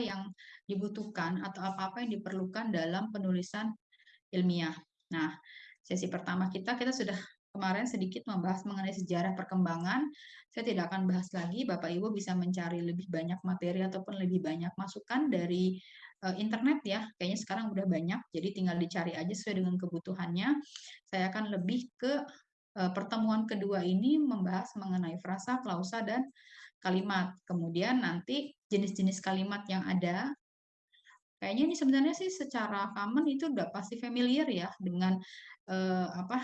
yang dibutuhkan atau apa-apa yang diperlukan dalam penulisan ilmiah. Nah, sesi pertama kita, kita sudah kemarin sedikit membahas mengenai sejarah perkembangan. Saya tidak akan bahas lagi, Bapak Ibu bisa mencari lebih banyak materi ataupun lebih banyak masukan dari uh, internet ya. Kayaknya sekarang udah banyak, jadi tinggal dicari aja sesuai dengan kebutuhannya. Saya akan lebih ke uh, pertemuan kedua ini membahas mengenai frasa, klausa, dan kalimat. Kemudian nanti jenis-jenis kalimat yang ada. Kayaknya ini sebenarnya sih secara common itu udah pasti familiar ya dengan uh, apa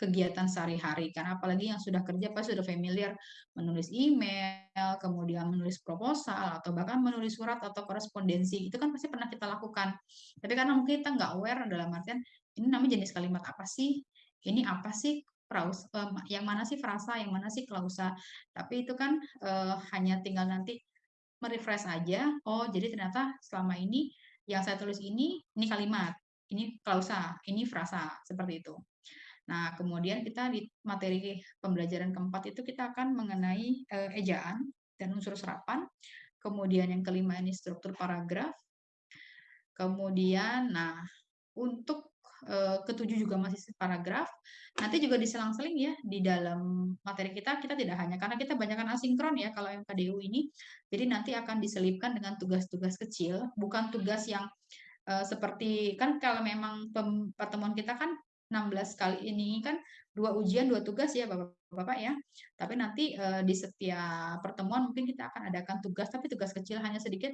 kegiatan sehari-hari. Kan apalagi yang sudah kerja pasti sudah familiar. Menulis email kemudian menulis proposal atau bahkan menulis surat atau korespondensi. Itu kan pasti pernah kita lakukan. Tapi karena mungkin kita nggak aware dalam artian ini namanya jenis kalimat apa sih? Ini apa sih praus um, yang mana sih frasa yang mana sih klausa tapi itu kan uh, hanya tinggal nanti merefresh aja oh jadi ternyata selama ini yang saya tulis ini ini kalimat ini klausa ini frasa seperti itu Nah, kemudian kita di materi pembelajaran keempat itu kita akan mengenai uh, ejaan dan unsur serapan. Kemudian yang kelima ini struktur paragraf. Kemudian, nah, untuk ketujuh juga masih paragraf. Nanti juga diselang-seling ya di dalam materi kita, kita tidak hanya, karena kita banyakkan asinkron ya kalau MKDU ini, jadi nanti akan diselipkan dengan tugas-tugas kecil, bukan tugas yang uh, seperti, kan kalau memang pertemuan kita kan 16 kali ini kan dua ujian, dua tugas ya Bapak-Bapak ya. Tapi nanti uh, di setiap pertemuan mungkin kita akan adakan tugas, tapi tugas kecil hanya sedikit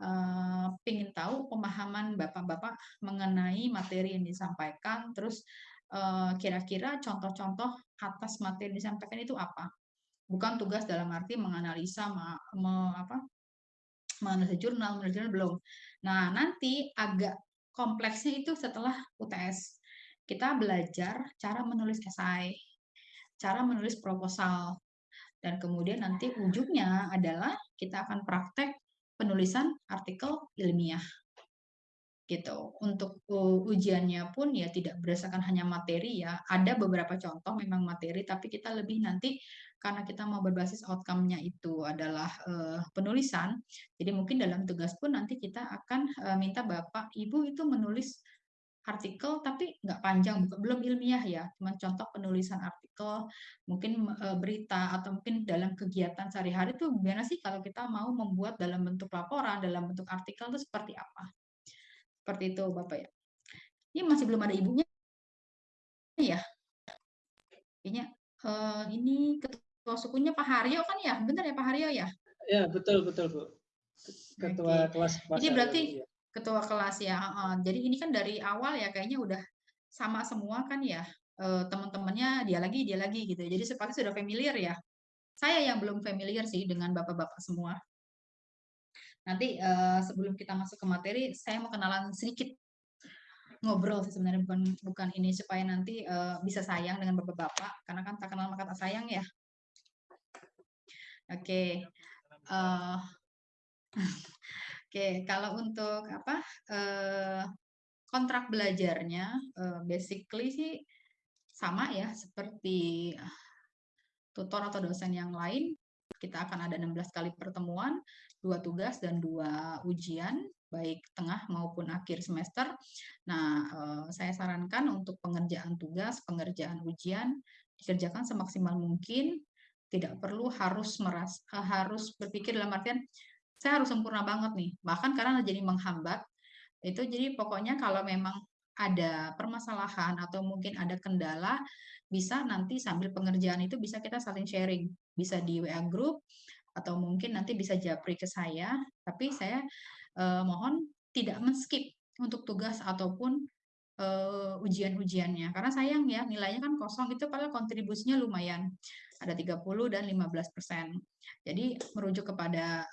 uh, ingin tahu pemahaman Bapak-Bapak mengenai materi yang disampaikan, terus eh, kira-kira uh, contoh-contoh atas materi yang disampaikan itu apa. Bukan tugas dalam arti menganalisa, ma, me, apa, menganalisa jurnal, menganalisa jurnal belum. Nah, nanti agak kompleksnya itu setelah UTS kita belajar cara menulis esai, cara menulis proposal, dan kemudian nanti ujungnya adalah kita akan praktek penulisan artikel ilmiah gitu. Untuk ujiannya pun ya tidak berdasarkan hanya materi ya. Ada beberapa contoh memang materi tapi kita lebih nanti karena kita mau berbasis outcome-nya itu adalah uh, penulisan. Jadi mungkin dalam tugas pun nanti kita akan uh, minta Bapak Ibu itu menulis artikel tapi nggak panjang, belum ilmiah ya, cuma contoh penulisan artikel, mungkin e, berita atau mungkin dalam kegiatan sehari-hari itu gimana sih kalau kita mau membuat dalam bentuk laporan, dalam bentuk artikel itu seperti apa? Seperti itu Bapak ya. Ini masih belum ada ibunya ya. Ini e, ini ketua sukunya Pak Haryo kan ya, benar ya Pak Haryo ya? Ya betul betul Bu. Ketua Oke. kelas. Ini berarti ya ketua kelas ya. Jadi ini kan dari awal ya kayaknya udah sama semua kan ya. Uh, teman-temannya dia lagi dia lagi gitu. Jadi seperti sudah familiar ya. Saya yang belum familiar sih dengan bapak-bapak semua. Nanti uh, sebelum kita masuk ke materi, saya mau kenalan sedikit ngobrol sih sebenarnya bukan bukan ini supaya nanti uh, bisa sayang dengan bapak-bapak karena kan tak kenal maka tak sayang ya. Oke. Okay. Uh, Oke, kalau untuk apa eh, kontrak belajarnya eh, basically sih sama ya seperti tutor atau dosen yang lain. Kita akan ada 16 kali pertemuan, dua tugas dan dua ujian baik tengah maupun akhir semester. Nah, eh, saya sarankan untuk pengerjaan tugas, pengerjaan ujian dikerjakan semaksimal mungkin, tidak perlu harus meras harus berpikir dalam artian saya harus sempurna banget nih. Bahkan karena jadi menghambat, itu jadi pokoknya kalau memang ada permasalahan atau mungkin ada kendala, bisa nanti sambil pengerjaan itu bisa kita saling sharing. Bisa di WA group, atau mungkin nanti bisa japri ke saya, tapi saya eh, mohon tidak men-skip untuk tugas ataupun uh, ujian-ujiannya. Karena sayang ya, nilainya kan kosong itu padahal kontribusinya lumayan. Ada 30 dan 15 persen. Jadi merujuk kepada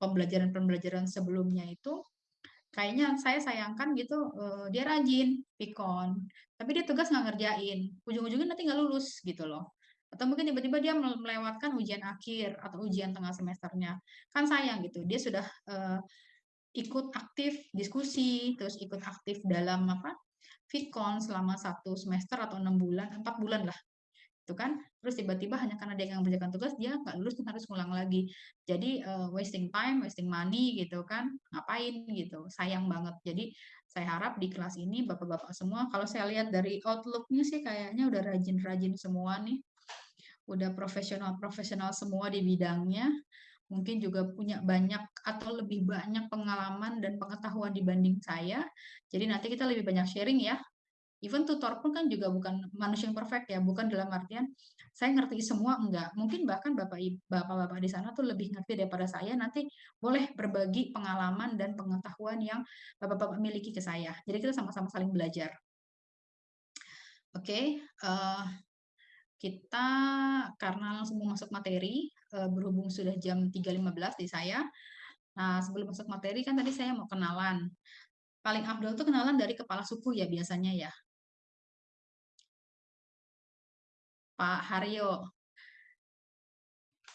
pembelajaran-pembelajaran uh, sebelumnya itu, kayaknya saya sayangkan gitu, uh, dia rajin, pikon, tapi dia tugas nggak ngerjain. Ujung-ujungnya nanti nggak lulus gitu loh. Atau mungkin tiba-tiba dia melewatkan ujian akhir atau ujian tengah semesternya. Kan sayang gitu, dia sudah uh, ikut aktif diskusi, terus ikut aktif dalam apa Vicon selama satu semester atau enam bulan, empat bulan lah. Itu kan. Terus tiba-tiba hanya karena dia nggak mengerjakan tugas dia nggak lulus harus ngulang lagi. Jadi uh, wasting time wasting money gitu kan ngapain gitu. Sayang banget. Jadi saya harap di kelas ini bapak-bapak semua kalau saya lihat dari outlooknya sih kayaknya udah rajin-rajin semua nih. Udah profesional-profesional semua di bidangnya. Mungkin juga punya banyak atau lebih banyak pengalaman dan pengetahuan dibanding saya. Jadi nanti kita lebih banyak sharing ya. Even tutor pun kan juga bukan manusia yang perfect ya, bukan dalam artian saya ngerti semua enggak. Mungkin bahkan Bapak Bapak-bapak di sana tuh lebih ngerti daripada saya. Nanti boleh berbagi pengalaman dan pengetahuan yang Bapak-bapak miliki ke saya. Jadi kita sama-sama saling belajar. Oke, okay, uh, eh, kita karena langsung mau masuk materi, uh, berhubung sudah jam 3.15 di saya. Nah, sebelum masuk materi kan tadi saya mau kenalan. Paling afdol itu kenalan dari kepala suku ya biasanya ya. Pak Haryo.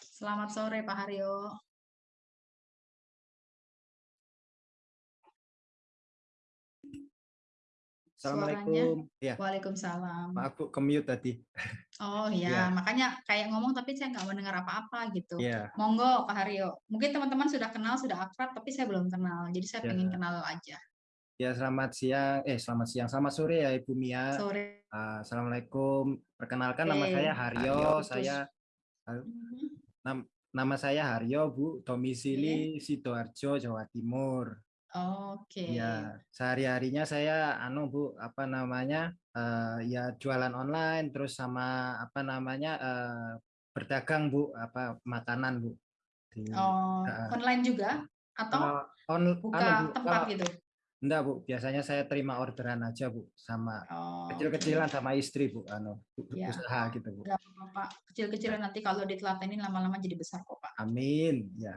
Selamat sore Pak Haryo. Assalamualaikum. Ya. Waalaikumsalam. Maaf Bu, kemute tadi. Oh iya, ya. makanya kayak ngomong tapi saya nggak mendengar apa-apa gitu. Ya. Monggo Pak Haryo. Mungkin teman-teman sudah kenal, sudah akrab, tapi saya belum kenal. Jadi saya ya. pengen kenal aja. Ya, selamat siang. Eh, selamat siang. Selamat sore ya Ibu Mia. Sore. Uh, Assalamualaikum. Perkenalkan nama saya Haryo. Haryo saya uh, nam nama saya Haryo, Bu. Domisili Sidoarjo, Jawa Timur. Oke. Ya, sehari-harinya saya anu Bu, apa namanya? Uh, ya jualan online terus sama apa namanya? Uh, berdagang Bu, apa makanan Bu. Di, oh, uh, online juga atau uh, on, buka anu, Bu, tempat gitu? Enggak Bu, biasanya saya terima orderan aja Bu sama oh, kecil-kecilan okay. sama istri Bu, anu ya. usaha gitu Bu. Pak, kecil-kecilan nanti kalau ditelatenin lama-lama jadi besar kok Pak. Amin, ya.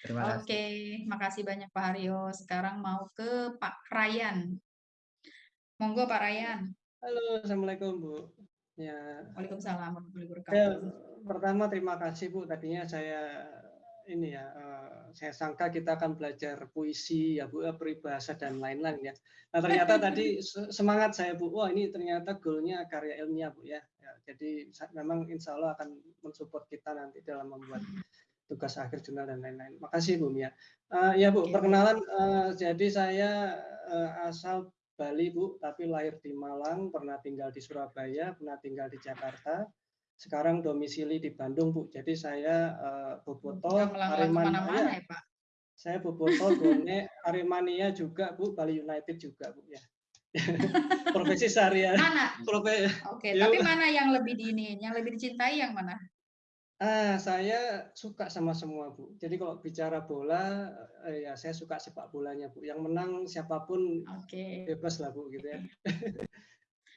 Terima kasih. Oke, makasih banyak Pak Haryo. Sekarang mau ke Pak Ryan. Monggo Pak Ryan. Halo, Assalamualaikum Bu. Ya. Waalaikumsalam Ya, pertama terima kasih Bu. Tadinya saya ini ya, uh, saya sangka kita akan belajar puisi ya Bu, eh, peribahasa dan lain-lain ya. Nah ternyata tadi semangat saya Bu, wah ini ternyata goalnya karya ilmiah Bu ya. ya jadi memang insya Allah akan mensupport kita nanti dalam membuat tugas akhir jurnal dan lain-lain. Makasih Bu Mia. Uh, ya Bu, perkenalan. Uh, jadi saya uh, asal Bali Bu, tapi lahir di Malang, pernah tinggal di Surabaya, pernah tinggal di Jakarta. Sekarang domisili di Bandung Bu. Jadi saya uh, Boboto, Aremania. Ya, Pak? Saya Boboto, Bone, Aremania juga Bu, Bali United juga Bu ya. Profesi seharian. Mana? Oke, okay, tapi mana yang lebih di ini, yang lebih dicintai yang mana? Ah, saya suka sama semua, Bu. Jadi kalau bicara bola, eh, ya saya suka sepak bolanya, Bu. Yang menang siapa pun okay. bebas lah, Bu, gitu ya.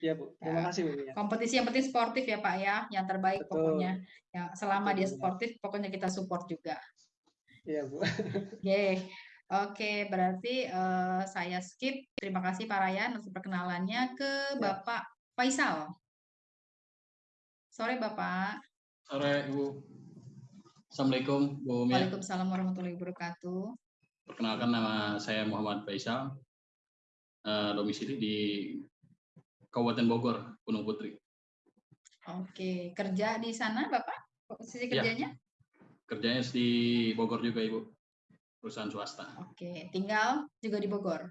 Iya, Bu. Terima ya. kasih, Bu. Ya. Kompetisi yang penting sportif ya, Pak ya. Yang terbaik Betul. pokoknya. Ya, selama Betul, dia sportif, ya. pokoknya kita support juga. Iya, Bu. Oke. Okay. Oke, berarti uh, saya skip. Terima kasih Pak Ryan untuk perkenalannya ke ya. Bapak Faisal. Sore, Bapak. Sore, Ibu. Assalamualaikum, Bu Mia. Waalaikumsalam warahmatullahi wabarakatuh. Perkenalkan nama saya Muhammad Faisal, uh, domisili di Kabupaten Bogor, Gunung Putri. Oke, kerja di sana Bapak? Posisi ya. kerjanya? Ya, kerjanya di Bogor juga, Ibu. Perusahaan swasta. Oke, tinggal juga di Bogor?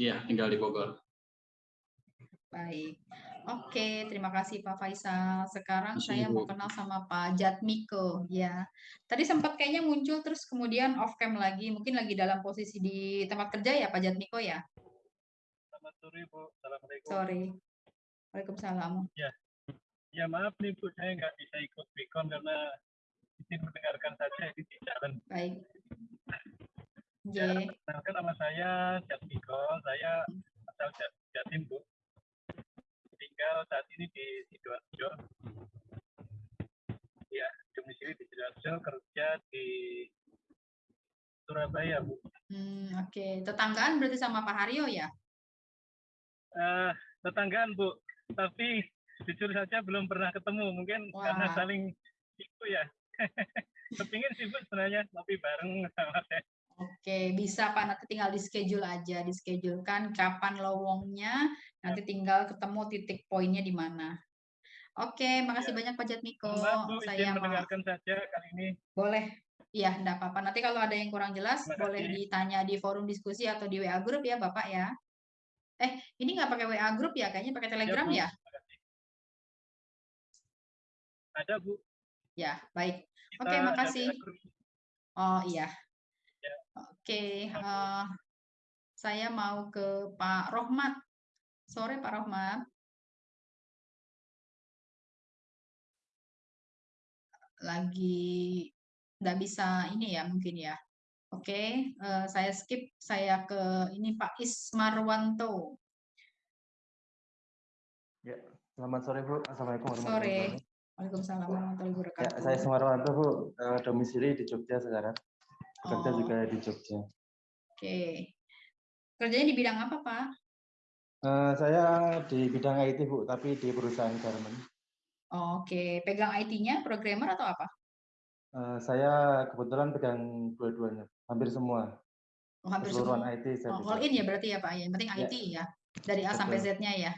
Iya, tinggal di Bogor. Baik. Oke, terima kasih Pak Faisal. Sekarang Masih, saya mau kenal sama Pak Jatmiko. Ya, tadi sempat kayaknya muncul terus kemudian off cam lagi. Mungkin lagi dalam posisi di tempat kerja ya Pak Jatmiko ya? Selamat sore Bu. Assalamualaikum. Sore. Waalaikumsalam. Ya, ya maaf nih Bu, saya nggak bisa ikut Bikon karena izin mendengarkan saja di jalan. Baik. Ya, kenalkan nama saya Jatmiko. Saya asal Jatim Bu tinggal saat ini di Sidoarjo. Ya, domisili di Sidoarjo, kerja di Surabaya, Bu. Hmm, Oke, okay. tetanggaan berarti sama Pak Haryo ya? Uh, tetanggaan, Bu. Tapi jujur saja belum pernah ketemu. Mungkin Wah. karena saling itu ya. Kepingin sih, Bu, sebenarnya. Tapi bareng sama saya. Oke, bisa Pak. Nanti tinggal di schedule aja, di schedulekan kapan lowongnya, nanti tinggal ketemu titik poinnya di mana. Oke, makasih banyak Pak Jatmiko. Bu, Saya mau mendengarkan saja kali ini. boleh. Iya, enggak apa-apa. Nanti kalau ada yang kurang jelas, boleh ditanya di forum diskusi atau di WA grup ya, Bapak ya. Eh, ini nggak pakai WA grup ya? Kayaknya pakai Telegram Bu. ya? Kasih. Ada, Bu. Ya, baik. Kita Oke, ada makasih. Oh iya. Ya. Oke, eh, saya mau ke Pak Rohmat. Sore Pak Rohmat. Lagi nggak bisa ini ya mungkin ya. Oke, eh, saya skip. Saya ke ini Pak Ismarwanto. Ya, selamat sore Bu. Assalamualaikum warahmatullahi Sore. wabarakatuh. Waalaikumsalam warahmatullahi Ya, wabarakatuh. saya Sumarwanto Bu, Eh, domisili di Jogja sekarang. Bekerja Oh. juga di Jogja. Oke. Kerjanya di bidang apa, Pak? Eh, saya di bidang IT Bu, tapi di perusahaan garment. Oke, pegang IT-nya, programmer atau apa? Eh, saya kebetulan pegang dua-duanya, hampir semua. Oh, hampir Keseluruhan semua. IT saya Oh, all in ya berarti ya Pak ya. Yang penting Ya. IT ya. Dari A sampai Betul. Z-nya ya.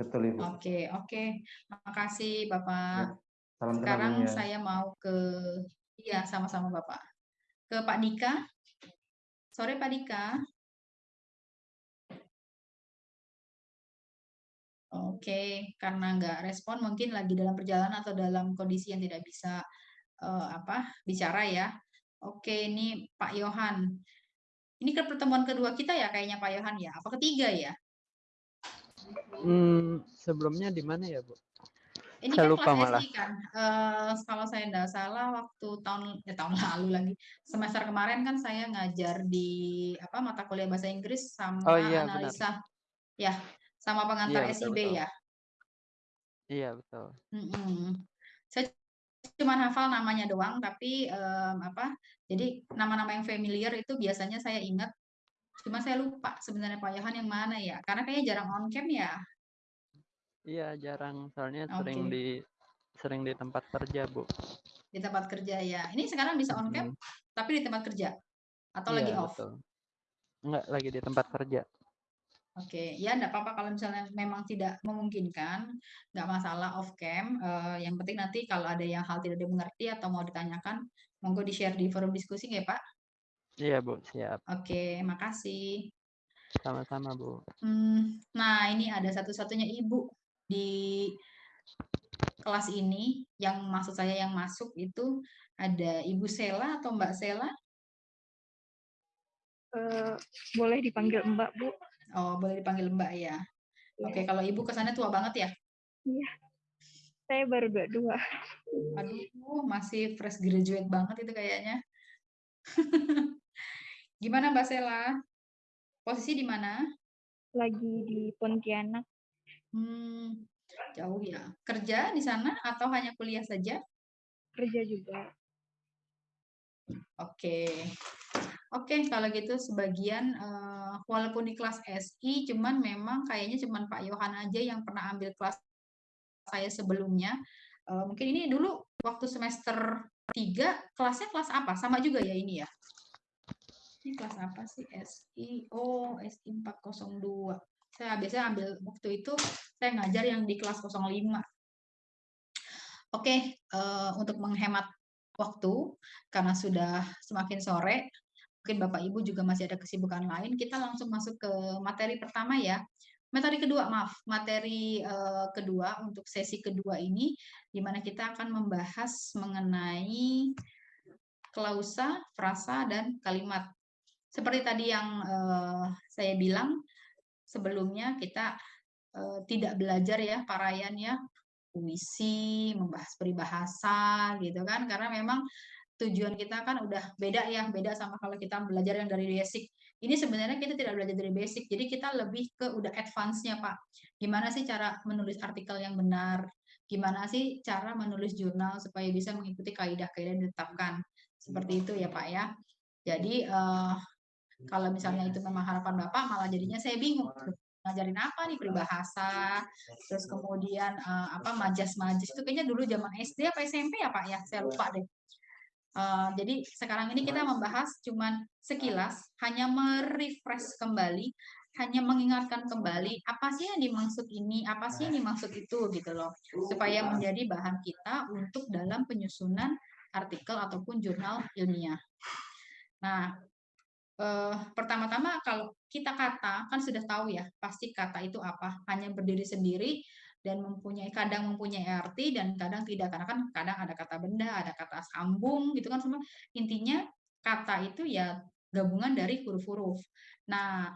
Betul Ibu. Oke, oke. Makasih Bapak. Salam kenal Sekarang saya mau ke iya sama-sama Bapak. Ke Pak Dika. Sore Pak Dika. Oke, karena nggak respon mungkin lagi dalam perjalanan atau dalam kondisi yang tidak bisa eh, apa bicara ya. Oke, ini Pak Yohan. Ini ke pertemuan kedua kita ya kayaknya Pak Yohan ya. Apa ketiga ya? Hmm, sebelumnya di mana ya, Bu? Ini Saya kan lupa kelas malah. Kan. Eh, kalau saya tidak salah waktu tahun ya tahun lalu lagi semester kemarin kan saya ngajar di apa mata kuliah bahasa Inggris sama Oh iya, benar. analisa ya sama pengantar Iya, betul, SIB betul. ya. Iya, betul. Mm-mm. Saya cuma hafal namanya doang, tapi em, apa? Jadi nama-nama yang familiar itu biasanya saya ingat. Cuma saya lupa sebenarnya Pak Yohan yang mana ya? Karena kayaknya jarang on cam ya. Iya, jarang. Soalnya Oke. sering di sering di tempat kerja, Bu. Di tempat kerja ya. Ini sekarang bisa on cam, Mm-mm. tapi di tempat kerja atau lagi Iya, off. betul. Enggak, lagi di tempat kerja. Oke, ya enggak apa-apa kalau misalnya memang tidak memungkinkan, nggak masalah off cam. Eh, yang penting nanti kalau ada yang hal tidak dimengerti atau mau ditanyakan, monggo di-share di forum diskusi ya Pak. Iya, Bu, siap. Oke, makasih. Sama-sama, Bu. Hmm, nah ini ada satu-satunya ibu di kelas ini yang maksud saya yang masuk itu ada Ibu Sela atau Mbak Sela. Eh, boleh dipanggil Mbak, Bu? Oh, boleh dipanggil Mbak ya. Oke, Iya. kalau Ibu kesannya tua banget ya. Iya. Saya baru dua-dua. Aduh, masih fresh graduate banget itu kayaknya. Gimana Mbak Sela? Posisi di mana? Lagi di Pontianak. Hmm, jauh ya. Kerja di sana atau hanya kuliah saja? Kerja juga. Oke. Oke, kalau gitu sebagian eh, walaupun di kelas SI, cuman memang kayaknya cuman Pak Yohan aja yang pernah ambil kelas saya sebelumnya. Eh, mungkin ini dulu waktu semester 3 kelasnya kelas apa? Sama juga ya ini ya. Ini kelas apa sih? SI. Oh, SI 402. Saya biasanya ambil waktu itu saya ngajar yang di kelas 05. Oke, eh, untuk menghemat waktu karena sudah semakin sore, mungkin Bapak Ibu juga masih ada kesibukan lain, kita langsung masuk ke materi pertama ya. Materi kedua, maaf, materi eh, kedua untuk sesi kedua ini, di mana kita akan membahas mengenai klausa, frasa, dan kalimat. Seperti tadi yang eh, saya bilang sebelumnya, kita eh, tidak belajar ya, parayan ya, puisi, membahas peribahasa gitu kan, karena memang tujuan kita kan udah beda ya, beda sama kalau kita belajar yang dari basic. Ini sebenarnya kita tidak belajar dari basic, jadi kita lebih ke udah advance-nya, Pak. Gimana sih cara menulis artikel yang benar? Gimana sih cara menulis jurnal supaya bisa mengikuti kaidah-kaidah yang ditetapkan? Seperti itu ya, Pak ya. Jadi eh, kalau misalnya itu memang harapan Bapak, malah jadinya saya bingung. Ngajarin apa nih peribahasa, terus kemudian eh, apa majas-majas itu kayaknya dulu zaman SD apa SMP ya Pak ya, saya lupa deh. Eh, jadi sekarang ini kita membahas cuman sekilas, hanya merefresh kembali hanya mengingatkan kembali apa sih yang dimaksud ini, apa sih yang dimaksud itu gitu loh. Supaya menjadi bahan kita untuk dalam penyusunan artikel ataupun jurnal ilmiah. Nah, eh, pertama-tama kalau kita kata kan sudah tahu ya pasti kata itu apa hanya berdiri sendiri dan mempunyai kadang mempunyai arti dan kadang tidak karena kan kadang ada kata benda ada kata sambung gitu kan semua intinya kata itu ya gabungan dari huruf-huruf nah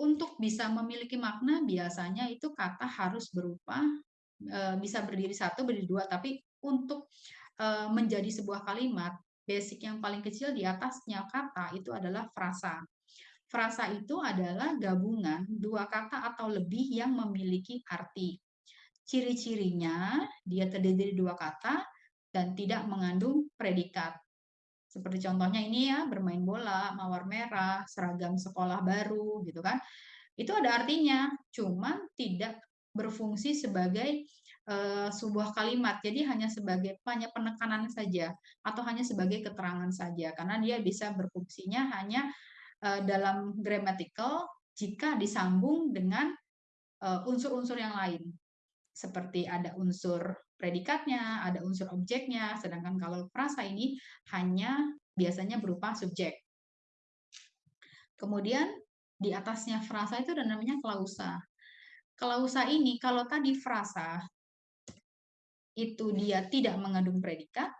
untuk bisa memiliki makna biasanya itu kata harus berupa eh, bisa berdiri satu berdiri dua tapi untuk eh, menjadi sebuah kalimat basic yang paling kecil di atasnya kata itu adalah frasa. Frasa itu adalah gabungan dua kata atau lebih yang memiliki arti. Ciri-cirinya dia terdiri dari dua kata dan tidak mengandung predikat. Seperti contohnya ini ya, bermain bola, mawar merah, seragam sekolah baru gitu kan. Itu ada artinya, cuman tidak berfungsi sebagai uh, sebuah kalimat. Jadi hanya sebagai hanya penekanan saja atau hanya sebagai keterangan saja karena dia bisa berfungsinya hanya uh, dalam grammatical jika disambung dengan unsur-unsur uh, yang lain. Seperti ada unsur predikatnya, ada unsur objeknya, sedangkan kalau frasa ini hanya biasanya berupa subjek. Kemudian di atasnya frasa itu ada namanya klausa. Klausa ini kalau tadi frasa itu dia tidak mengandung predikat,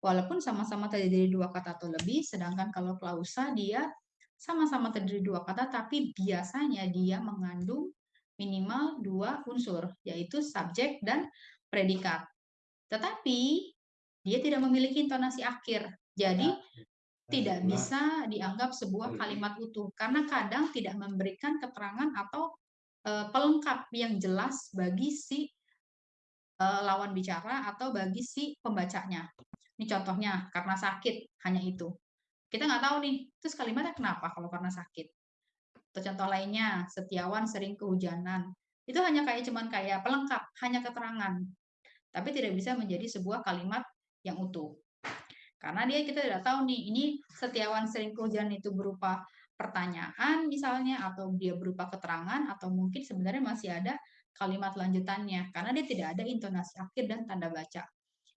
walaupun sama-sama terdiri dari dua kata atau lebih, sedangkan kalau klausa dia sama-sama terdiri dua kata, tapi biasanya dia mengandung minimal dua unsur, yaitu subjek dan predikat. Tetapi dia tidak memiliki intonasi akhir, jadi tidak bisa dianggap sebuah kalimat utuh, karena kadang tidak memberikan keterangan atau eh, pelengkap yang jelas bagi si uh, lawan bicara atau bagi si pembacanya. Ini contohnya karena sakit hanya itu. Kita nggak tahu nih, terus kalimatnya kenapa kalau karena sakit? Atau contoh lainnya, setiawan sering kehujanan. Itu hanya kayak cuman kayak pelengkap, hanya keterangan. Tapi tidak bisa menjadi sebuah kalimat yang utuh. Karena dia kita tidak tahu nih, ini setiawan sering kehujanan itu berupa pertanyaan misalnya atau dia berupa keterangan atau mungkin sebenarnya masih ada kalimat lanjutannya karena dia tidak ada intonasi akhir dan tanda baca.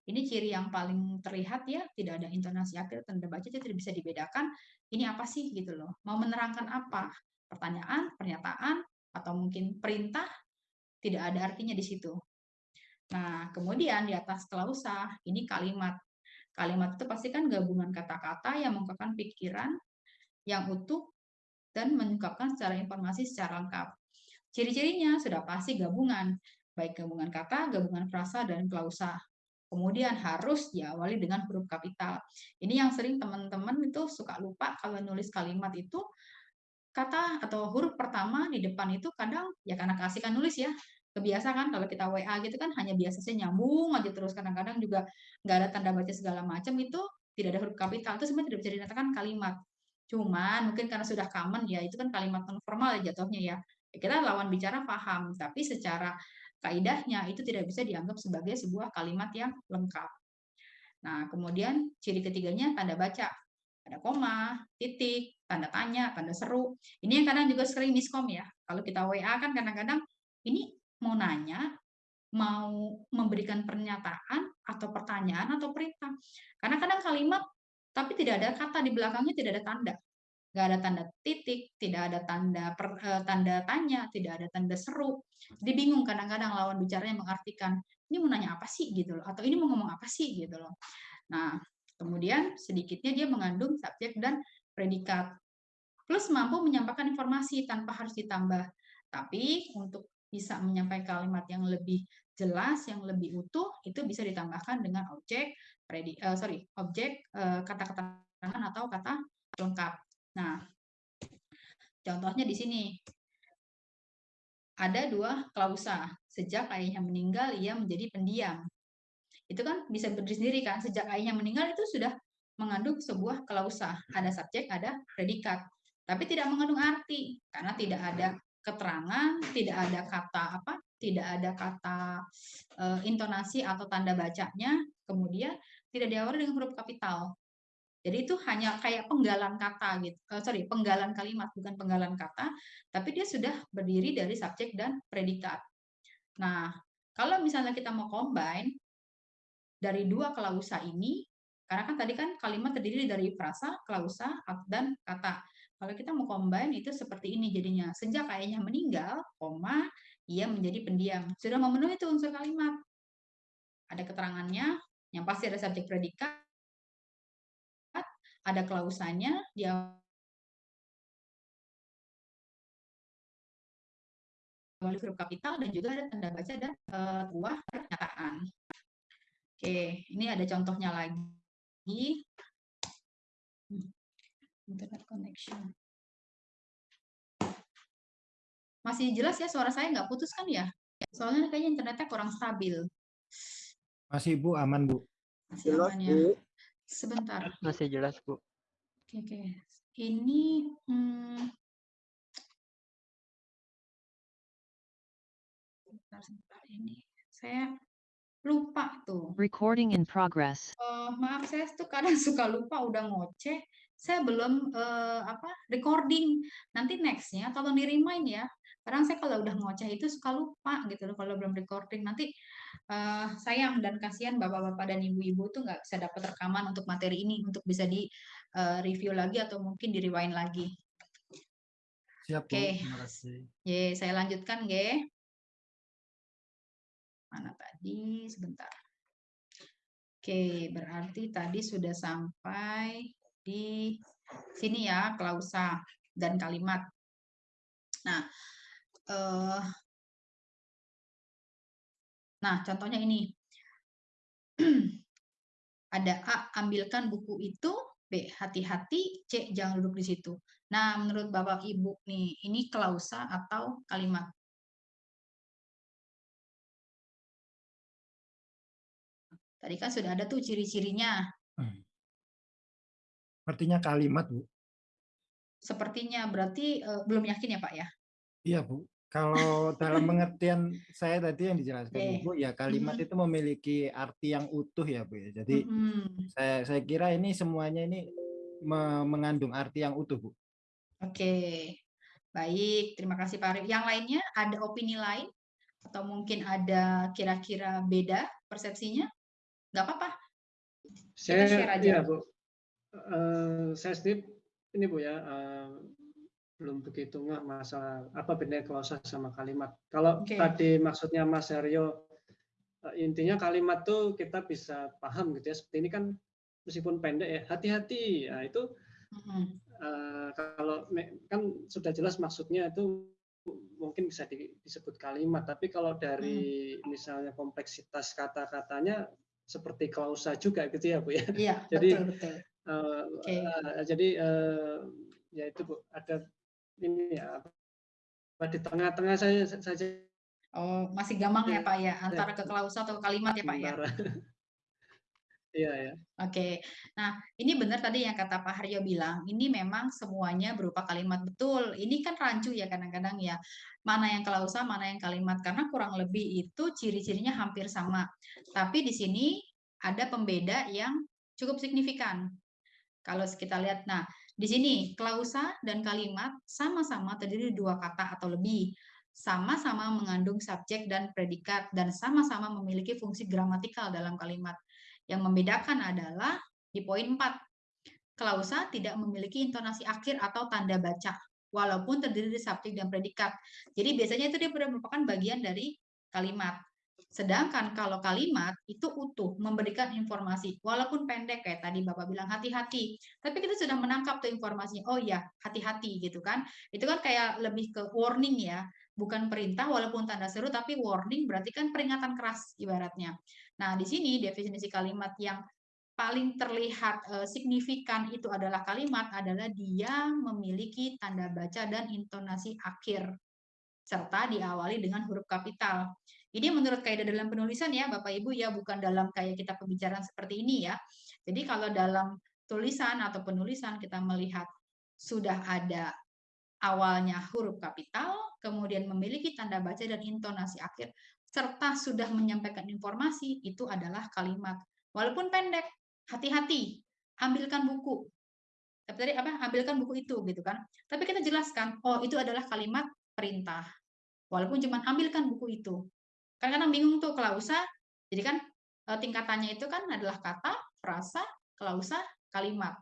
Ini ciri yang paling terlihat ya, tidak ada intonasi akhir tanda baca jadi tidak bisa dibedakan ini apa sih gitu loh. Mau menerangkan apa? Pertanyaan, pernyataan atau mungkin perintah tidak ada artinya di situ. Nah, kemudian di atas klausa ini kalimat. Kalimat itu pasti kan gabungan kata-kata yang mengungkapkan pikiran yang utuh dan mengungkapkan secara informasi secara lengkap. Ciri-cirinya sudah pasti gabungan, baik gabungan kata, gabungan frasa, dan klausa. Kemudian harus diawali dengan huruf kapital. Ini yang sering teman-teman itu suka lupa kalau nulis kalimat itu kata atau huruf pertama di depan itu kadang ya karena kasihkan nulis ya kebiasa kan kalau kita WA gitu kan hanya biasanya nyambung aja terus kadang-kadang juga nggak ada tanda baca segala macam itu tidak ada huruf kapital itu sebenarnya tidak bisa dinyatakan kalimat cuman mungkin karena sudah common ya itu kan kalimat non formal ya jatuhnya ya kita lawan bicara paham, tapi secara kaidahnya itu tidak bisa dianggap sebagai sebuah kalimat yang lengkap. Nah, kemudian ciri ketiganya tanda baca. Ada koma, titik, tanda tanya, tanda seru. Ini yang kadang juga sering miskom ya. Kalau kita WA kan kadang-kadang ini mau nanya, mau memberikan pernyataan atau pertanyaan atau perintah. Karena kadang kalimat tapi tidak ada kata di belakangnya, tidak ada tanda nggak ada tanda titik, tidak ada tanda per, uh, tanda tanya, tidak ada tanda seru. Jadi bingung kadang-kadang lawan bicaranya mengartikan ini mau nanya apa sih gitu loh, atau ini mau ngomong apa sih gitu loh. Nah, kemudian sedikitnya dia mengandung subjek dan predikat. Plus mampu menyampaikan informasi tanpa harus ditambah. Tapi untuk bisa menyampaikan kalimat yang lebih jelas, yang lebih utuh, itu bisa ditambahkan dengan objek, predi, uh, sorry, objek, uh, kata keterangan atau kata lengkap. Nah, contohnya di sini. Ada dua klausa. Sejak ayahnya meninggal, ia menjadi pendiam. Itu kan bisa berdiri sendiri kan. Sejak ayahnya meninggal itu sudah mengandung sebuah klausa. Ada subjek, ada predikat. Tapi tidak mengandung arti. Karena tidak ada keterangan, tidak ada kata apa, tidak ada kata e, intonasi atau tanda bacanya, kemudian tidak diawali dengan huruf kapital. Jadi itu hanya kayak penggalan kata gitu. Uh, sorry, penggalan kalimat bukan penggalan kata, tapi dia sudah berdiri dari subjek dan predikat. Nah, kalau misalnya kita mau combine dari dua klausa ini, karena kan tadi kan kalimat terdiri dari frasa, klausa, dan kata. Kalau kita mau combine itu seperti ini jadinya. Sejak ayahnya meninggal, koma, ia menjadi pendiam. Sudah memenuhi itu unsur kalimat. Ada keterangannya, yang pasti ada subjek predikat, ada klausanya, dia awali huruf kapital dan juga ada tanda baca dan uh, buah pernyataan. Oke, ini ada contohnya lagi. Hmm, internet connection. Masih jelas ya suara saya nggak putus kan ya? Soalnya kayaknya internetnya kurang stabil. Masih Bu, aman Bu. Masih jelas, aman ya. Bu. Sebentar. Masih jelas Bu. Oke, oke. Ini hmm, sebentar, sebentar ini saya lupa tuh. Recording in progress. Uh, maaf saya tuh kadang suka lupa udah ngoceh. Saya belum uh, apa recording. Nanti nextnya tolong di remind ya. Kadang saya kalau udah ngoceh itu suka lupa gitu loh kalau belum recording. Nanti uh, sayang dan kasihan bapak-bapak dan ibu-ibu tuh nggak bisa dapat rekaman untuk materi ini untuk bisa di uh, review lagi atau mungkin di rewind lagi. Siap oke. Okay. ye saya lanjutkan ge mana tadi sebentar Oke, berarti tadi sudah sampai di sini ya klausa dan kalimat. Nah, eh, nah contohnya ini ada A ambilkan buku itu, B hati-hati, C jangan duduk di situ. Nah, menurut Bapak Ibu nih, ini klausa atau kalimat? Tadi kan sudah ada tuh ciri-cirinya. Hmm. Sepertinya kalimat, Bu. Sepertinya, berarti uh, belum yakin ya, Pak ya? Iya, Bu. Kalau dalam pengertian saya tadi yang dijelaskan okay. Ibu, ya kalimat mm -hmm. itu memiliki arti yang utuh ya, Bu. Ya. Jadi mm -hmm. saya saya kira ini semuanya ini me mengandung arti yang utuh, Bu. Oke. Okay. Baik, terima kasih Pak Arif. Yang lainnya ada opini lain atau mungkin ada kira-kira beda persepsinya? Nggak apa-apa. Saya share aja. Iya, Bu uh, saya sendiri ini Bu ya, uh, belum begitu nggak masalah apa bedanya klausa sama kalimat. Kalau okay. tadi maksudnya Mas Aryo, uh, intinya kalimat tuh kita bisa paham gitu ya. Seperti ini kan meskipun pendek ya, hati-hati. Nah, itu uh, kalau kan sudah jelas maksudnya itu mungkin bisa di, disebut kalimat, tapi kalau dari hmm. misalnya kompleksitas kata-katanya seperti klausa juga gitu ya Bu ya. Iya, Jadi betul, betul. Uh, okay. uh, jadi uh, ya itu bu ada ini ya di tengah-tengah saya saja. Oh masih gampang ya, ya pak ya antara ke klausa atau kalimat ya pak ya. Iya ya. Oke, nah ini benar tadi yang kata Pak Haryo bilang, ini memang semuanya berupa kalimat betul. Ini kan rancu ya kadang-kadang ya, mana yang klausa, mana yang kalimat, karena kurang lebih itu ciri-cirinya hampir sama. Tapi di sini ada pembeda yang cukup signifikan. Kalau kita lihat, nah di sini klausa dan kalimat sama-sama terdiri dua kata atau lebih, sama-sama mengandung subjek dan predikat, dan sama-sama memiliki fungsi gramatikal dalam kalimat. Yang membedakan adalah di poin 4, klausa tidak memiliki intonasi akhir atau tanda baca, walaupun terdiri dari subjek dan predikat. Jadi biasanya itu dia merupakan bagian dari kalimat. Sedangkan kalau kalimat itu utuh, memberikan informasi, walaupun pendek kayak tadi Bapak bilang hati-hati, tapi kita sudah menangkap tuh informasinya. Oh ya, hati-hati gitu kan. Itu kan kayak lebih ke warning ya, bukan perintah walaupun tanda seru tapi warning berarti kan peringatan keras ibaratnya. Nah, di sini definisi kalimat yang paling terlihat uh, signifikan itu adalah kalimat adalah dia memiliki tanda baca dan intonasi akhir serta diawali dengan huruf kapital. Ini menurut kaidah dalam penulisan ya Bapak Ibu ya, bukan dalam kayak kita pembicaraan seperti ini ya. Jadi kalau dalam tulisan atau penulisan kita melihat sudah ada awalnya huruf kapital, kemudian memiliki tanda baca dan intonasi akhir, serta sudah menyampaikan informasi, itu adalah kalimat. Walaupun pendek, hati-hati. ambilkan buku. Tapi tadi apa? Ambilkan buku itu gitu kan. Tapi kita jelaskan, oh itu adalah kalimat perintah. Walaupun cuma ambilkan buku itu. Kadang-kadang bingung tuh klausa, jadi kan eh, tingkatannya itu kan adalah kata, frasa, klausa, kalimat.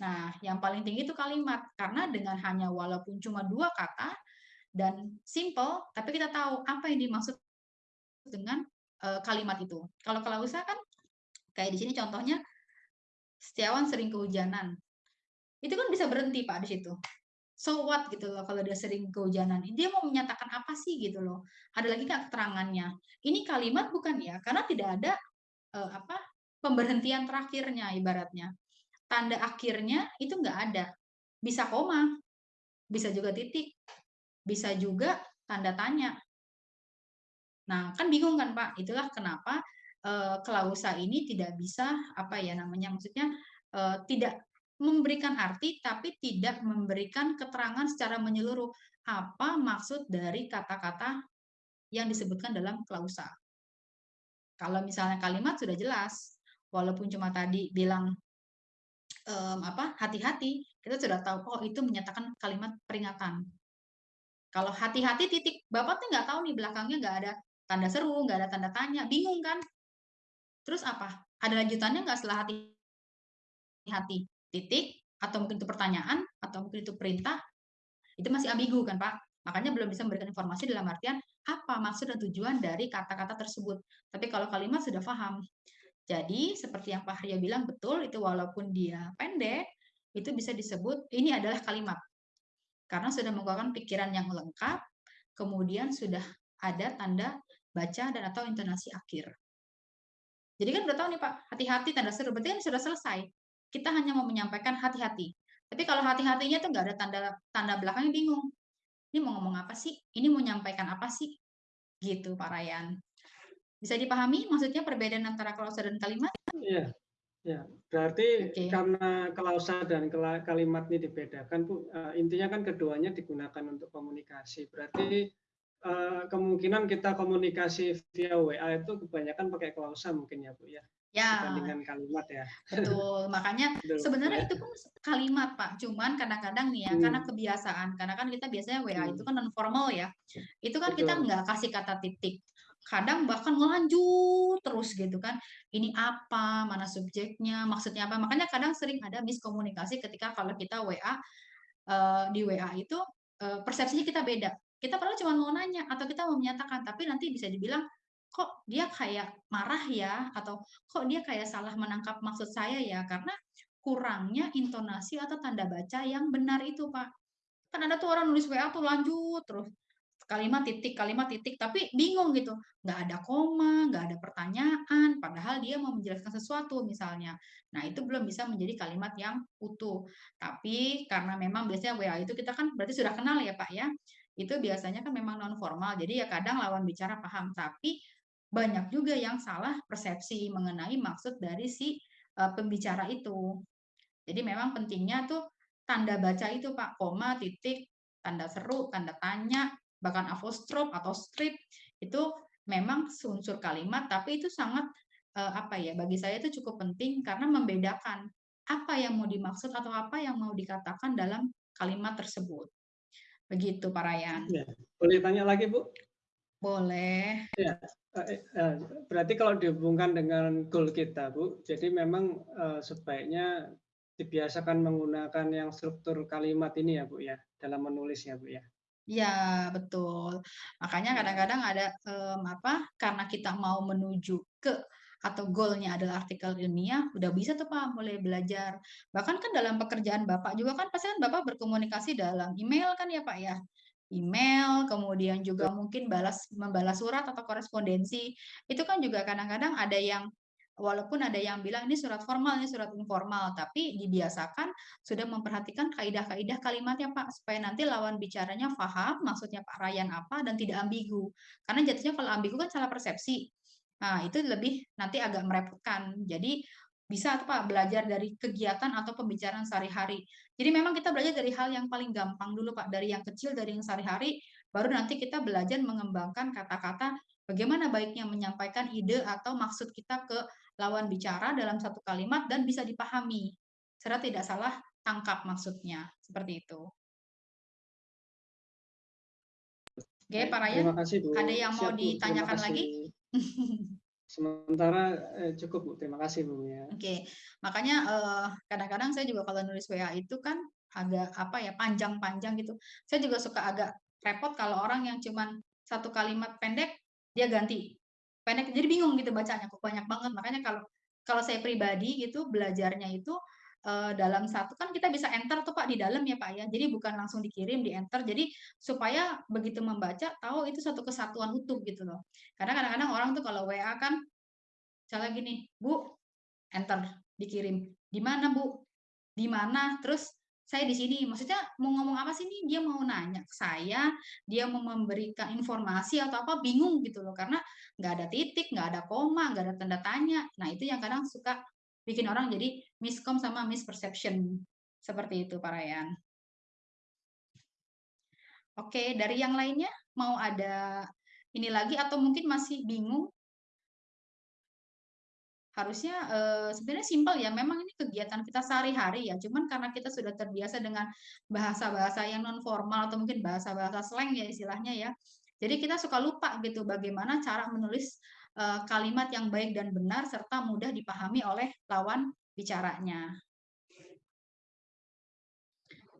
Nah, yang paling tinggi itu kalimat karena dengan hanya walaupun cuma dua kata dan simple, tapi kita tahu apa yang dimaksud dengan uh, kalimat itu. Kalau klausa kan kayak di sini contohnya Setiawan sering kehujanan. Itu kan bisa berhenti Pak di situ. So what gitu loh kalau dia sering kehujanan. Dia mau menyatakan apa sih gitu loh. Ada lagi nggak keterangannya. Ini kalimat bukan ya? Karena tidak ada uh, apa pemberhentian terakhirnya ibaratnya. Tanda akhirnya itu nggak ada. Bisa koma, bisa juga titik, bisa juga tanda tanya. Nah, kan bingung kan Pak? Itulah kenapa uh, klausa ini tidak bisa apa ya namanya maksudnya uh, tidak memberikan arti tapi tidak memberikan keterangan secara menyeluruh apa maksud dari kata-kata yang disebutkan dalam klausa. Kalau misalnya kalimat sudah jelas, walaupun cuma tadi bilang um, apa hati-hati, kita sudah tahu oh itu menyatakan kalimat peringatan. Kalau hati-hati titik, bapak tuh nggak tahu nih belakangnya nggak ada tanda seru, nggak ada tanda tanya, bingung kan? Terus apa? Ada lanjutannya nggak setelah hati-hati? Titik, atau mungkin itu pertanyaan, atau mungkin itu perintah, itu masih ambigu kan Pak? Makanya belum bisa memberikan informasi dalam artian apa maksud dan tujuan dari kata-kata tersebut. Tapi kalau kalimat sudah paham. Jadi seperti yang Pak Arya bilang betul, itu walaupun dia pendek, itu bisa disebut ini adalah kalimat. Karena sudah menggunakan pikiran yang lengkap, kemudian sudah ada tanda baca dan atau intonasi akhir. Jadi kan udah tahu nih Pak, hati-hati tanda seru, berarti kan sudah selesai. Kita hanya mau menyampaikan hati-hati. Tapi kalau hati-hatinya tuh nggak ada tanda tanda belakangnya bingung. Ini mau ngomong apa sih? Ini mau menyampaikan apa sih? Gitu Pak Ryan. Bisa dipahami maksudnya perbedaan antara klausa dan kalimat? Iya. Ya, berarti okay. karena klausa dan kalimat ini dibedakan, Bu, uh, intinya kan keduanya digunakan untuk komunikasi. Berarti uh, kemungkinan kita komunikasi via WA itu kebanyakan pakai klausa mungkin ya Bu ya. Ya. Dibandingkan kalimat ya. Betul. Makanya Betul, sebenarnya ya. itu pun kalimat Pak. Cuman kadang-kadang nih ya hmm. karena kebiasaan. Karena kan kita biasanya WA hmm. itu kan non formal ya. Itu kan Betul. kita nggak kasih kata titik. Kadang bahkan melanjut terus gitu kan. Ini apa, mana subjeknya, maksudnya apa. Makanya kadang sering ada miskomunikasi ketika kalau kita WA uh, eh, di WA itu uh, persepsinya kita beda kita padahal cuma mau nanya atau kita mau menyatakan, tapi nanti bisa dibilang kok dia kayak marah ya? Atau kok dia kayak salah menangkap maksud saya ya? Karena kurangnya intonasi atau tanda baca yang benar itu Pak. Kan ada tuh orang nulis WA tuh lanjut terus kalimat titik kalimat titik tapi bingung gitu. Nggak ada koma nggak ada pertanyaan padahal dia mau menjelaskan sesuatu misalnya. Nah itu belum bisa menjadi kalimat yang utuh. Tapi karena memang biasanya WA itu kita kan berarti sudah kenal ya Pak ya itu biasanya kan memang non formal. Jadi ya kadang lawan bicara paham, tapi banyak juga yang salah persepsi mengenai maksud dari si pembicara itu. Jadi memang pentingnya tuh tanda baca itu Pak, koma, titik, tanda seru, tanda tanya, bahkan apostrof atau strip itu memang unsur kalimat, tapi itu sangat apa ya? Bagi saya itu cukup penting karena membedakan apa yang mau dimaksud atau apa yang mau dikatakan dalam kalimat tersebut. Begitu Pak Ryan. Ya. Boleh tanya lagi Bu? Boleh. Ya, berarti kalau dihubungkan dengan goal kita Bu, jadi memang sebaiknya dibiasakan menggunakan yang struktur kalimat ini ya Bu ya, dalam menulis ya Bu ya. Ya betul. Makanya kadang-kadang ada um, apa? Karena kita mau menuju ke atau goalnya adalah artikel ilmiah, udah bisa tuh Pak mulai belajar. Bahkan kan dalam pekerjaan Bapak juga kan pasti kan Bapak berkomunikasi dalam email kan ya Pak ya. Email, kemudian juga mungkin balas membalas surat atau korespondensi. Itu kan juga kadang-kadang ada yang walaupun ada yang bilang ini surat formal, ini surat informal, tapi dibiasakan sudah memperhatikan kaidah-kaidah kalimatnya Pak, supaya nanti lawan bicaranya paham maksudnya Pak Ryan apa dan tidak ambigu. Karena jatuhnya kalau ambigu kan salah persepsi. Nah, itu lebih nanti agak merepotkan. Jadi bisa tuh Pak belajar dari kegiatan atau pembicaraan sehari-hari. Jadi memang kita belajar dari hal yang paling gampang dulu Pak, dari yang kecil, dari yang sehari-hari, baru nanti kita belajar mengembangkan kata-kata bagaimana baiknya menyampaikan ide atau maksud kita ke lawan bicara dalam satu kalimat dan bisa dipahami. serta tidak salah tangkap maksudnya. Seperti itu. Oke, Pak Ryan. Terima kasih, Bu. Ada yang mau Siap, ditanyakan lagi? Sementara eh, cukup, Bu. Terima kasih, Bu ya. Oke, makanya eh, kadang-kadang saya juga kalau nulis WA itu kan agak apa ya panjang-panjang gitu. Saya juga suka agak repot kalau orang yang cuman satu kalimat pendek dia ganti pendek jadi bingung gitu bacanya kok banyak banget makanya kalau kalau saya pribadi gitu belajarnya itu eh, dalam satu kan kita bisa enter tuh Pak di dalam ya Pak ya. Jadi bukan langsung dikirim di enter jadi supaya begitu membaca tahu itu satu kesatuan utuh gitu loh. Karena kadang-kadang orang tuh kalau WA kan misalnya gini Bu enter dikirim. Di mana Bu? Di mana? Terus saya di sini. Maksudnya mau ngomong apa sih nih dia mau nanya ke saya dia mau memberikan informasi atau apa bingung gitu loh. Karena nggak ada titik nggak ada koma nggak ada tanda tanya. Nah itu yang kadang suka bikin orang jadi miskom sama misperception seperti itu Pak Ryan oke dari yang lainnya mau ada ini lagi atau mungkin masih bingung harusnya uh, sebenarnya simpel ya. Memang ini kegiatan kita sehari-hari ya. Cuman karena kita sudah terbiasa dengan bahasa-bahasa yang non formal atau mungkin bahasa-bahasa slang ya istilahnya ya. Jadi kita suka lupa gitu bagaimana cara menulis kalimat yang baik dan benar serta mudah dipahami oleh lawan bicaranya.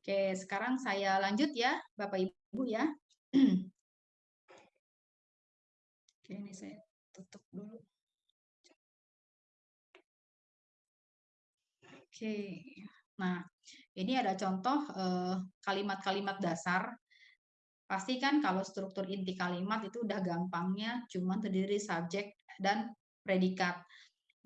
Oke, sekarang saya lanjut ya, Bapak Ibu ya. Oke, ini saya tutup dulu. Oke. Nah, ini ada contoh eh, kalimat-kalimat eh, dasar. Pasti kan kalau struktur inti kalimat itu udah gampangnya cuma terdiri subjek dan predikat.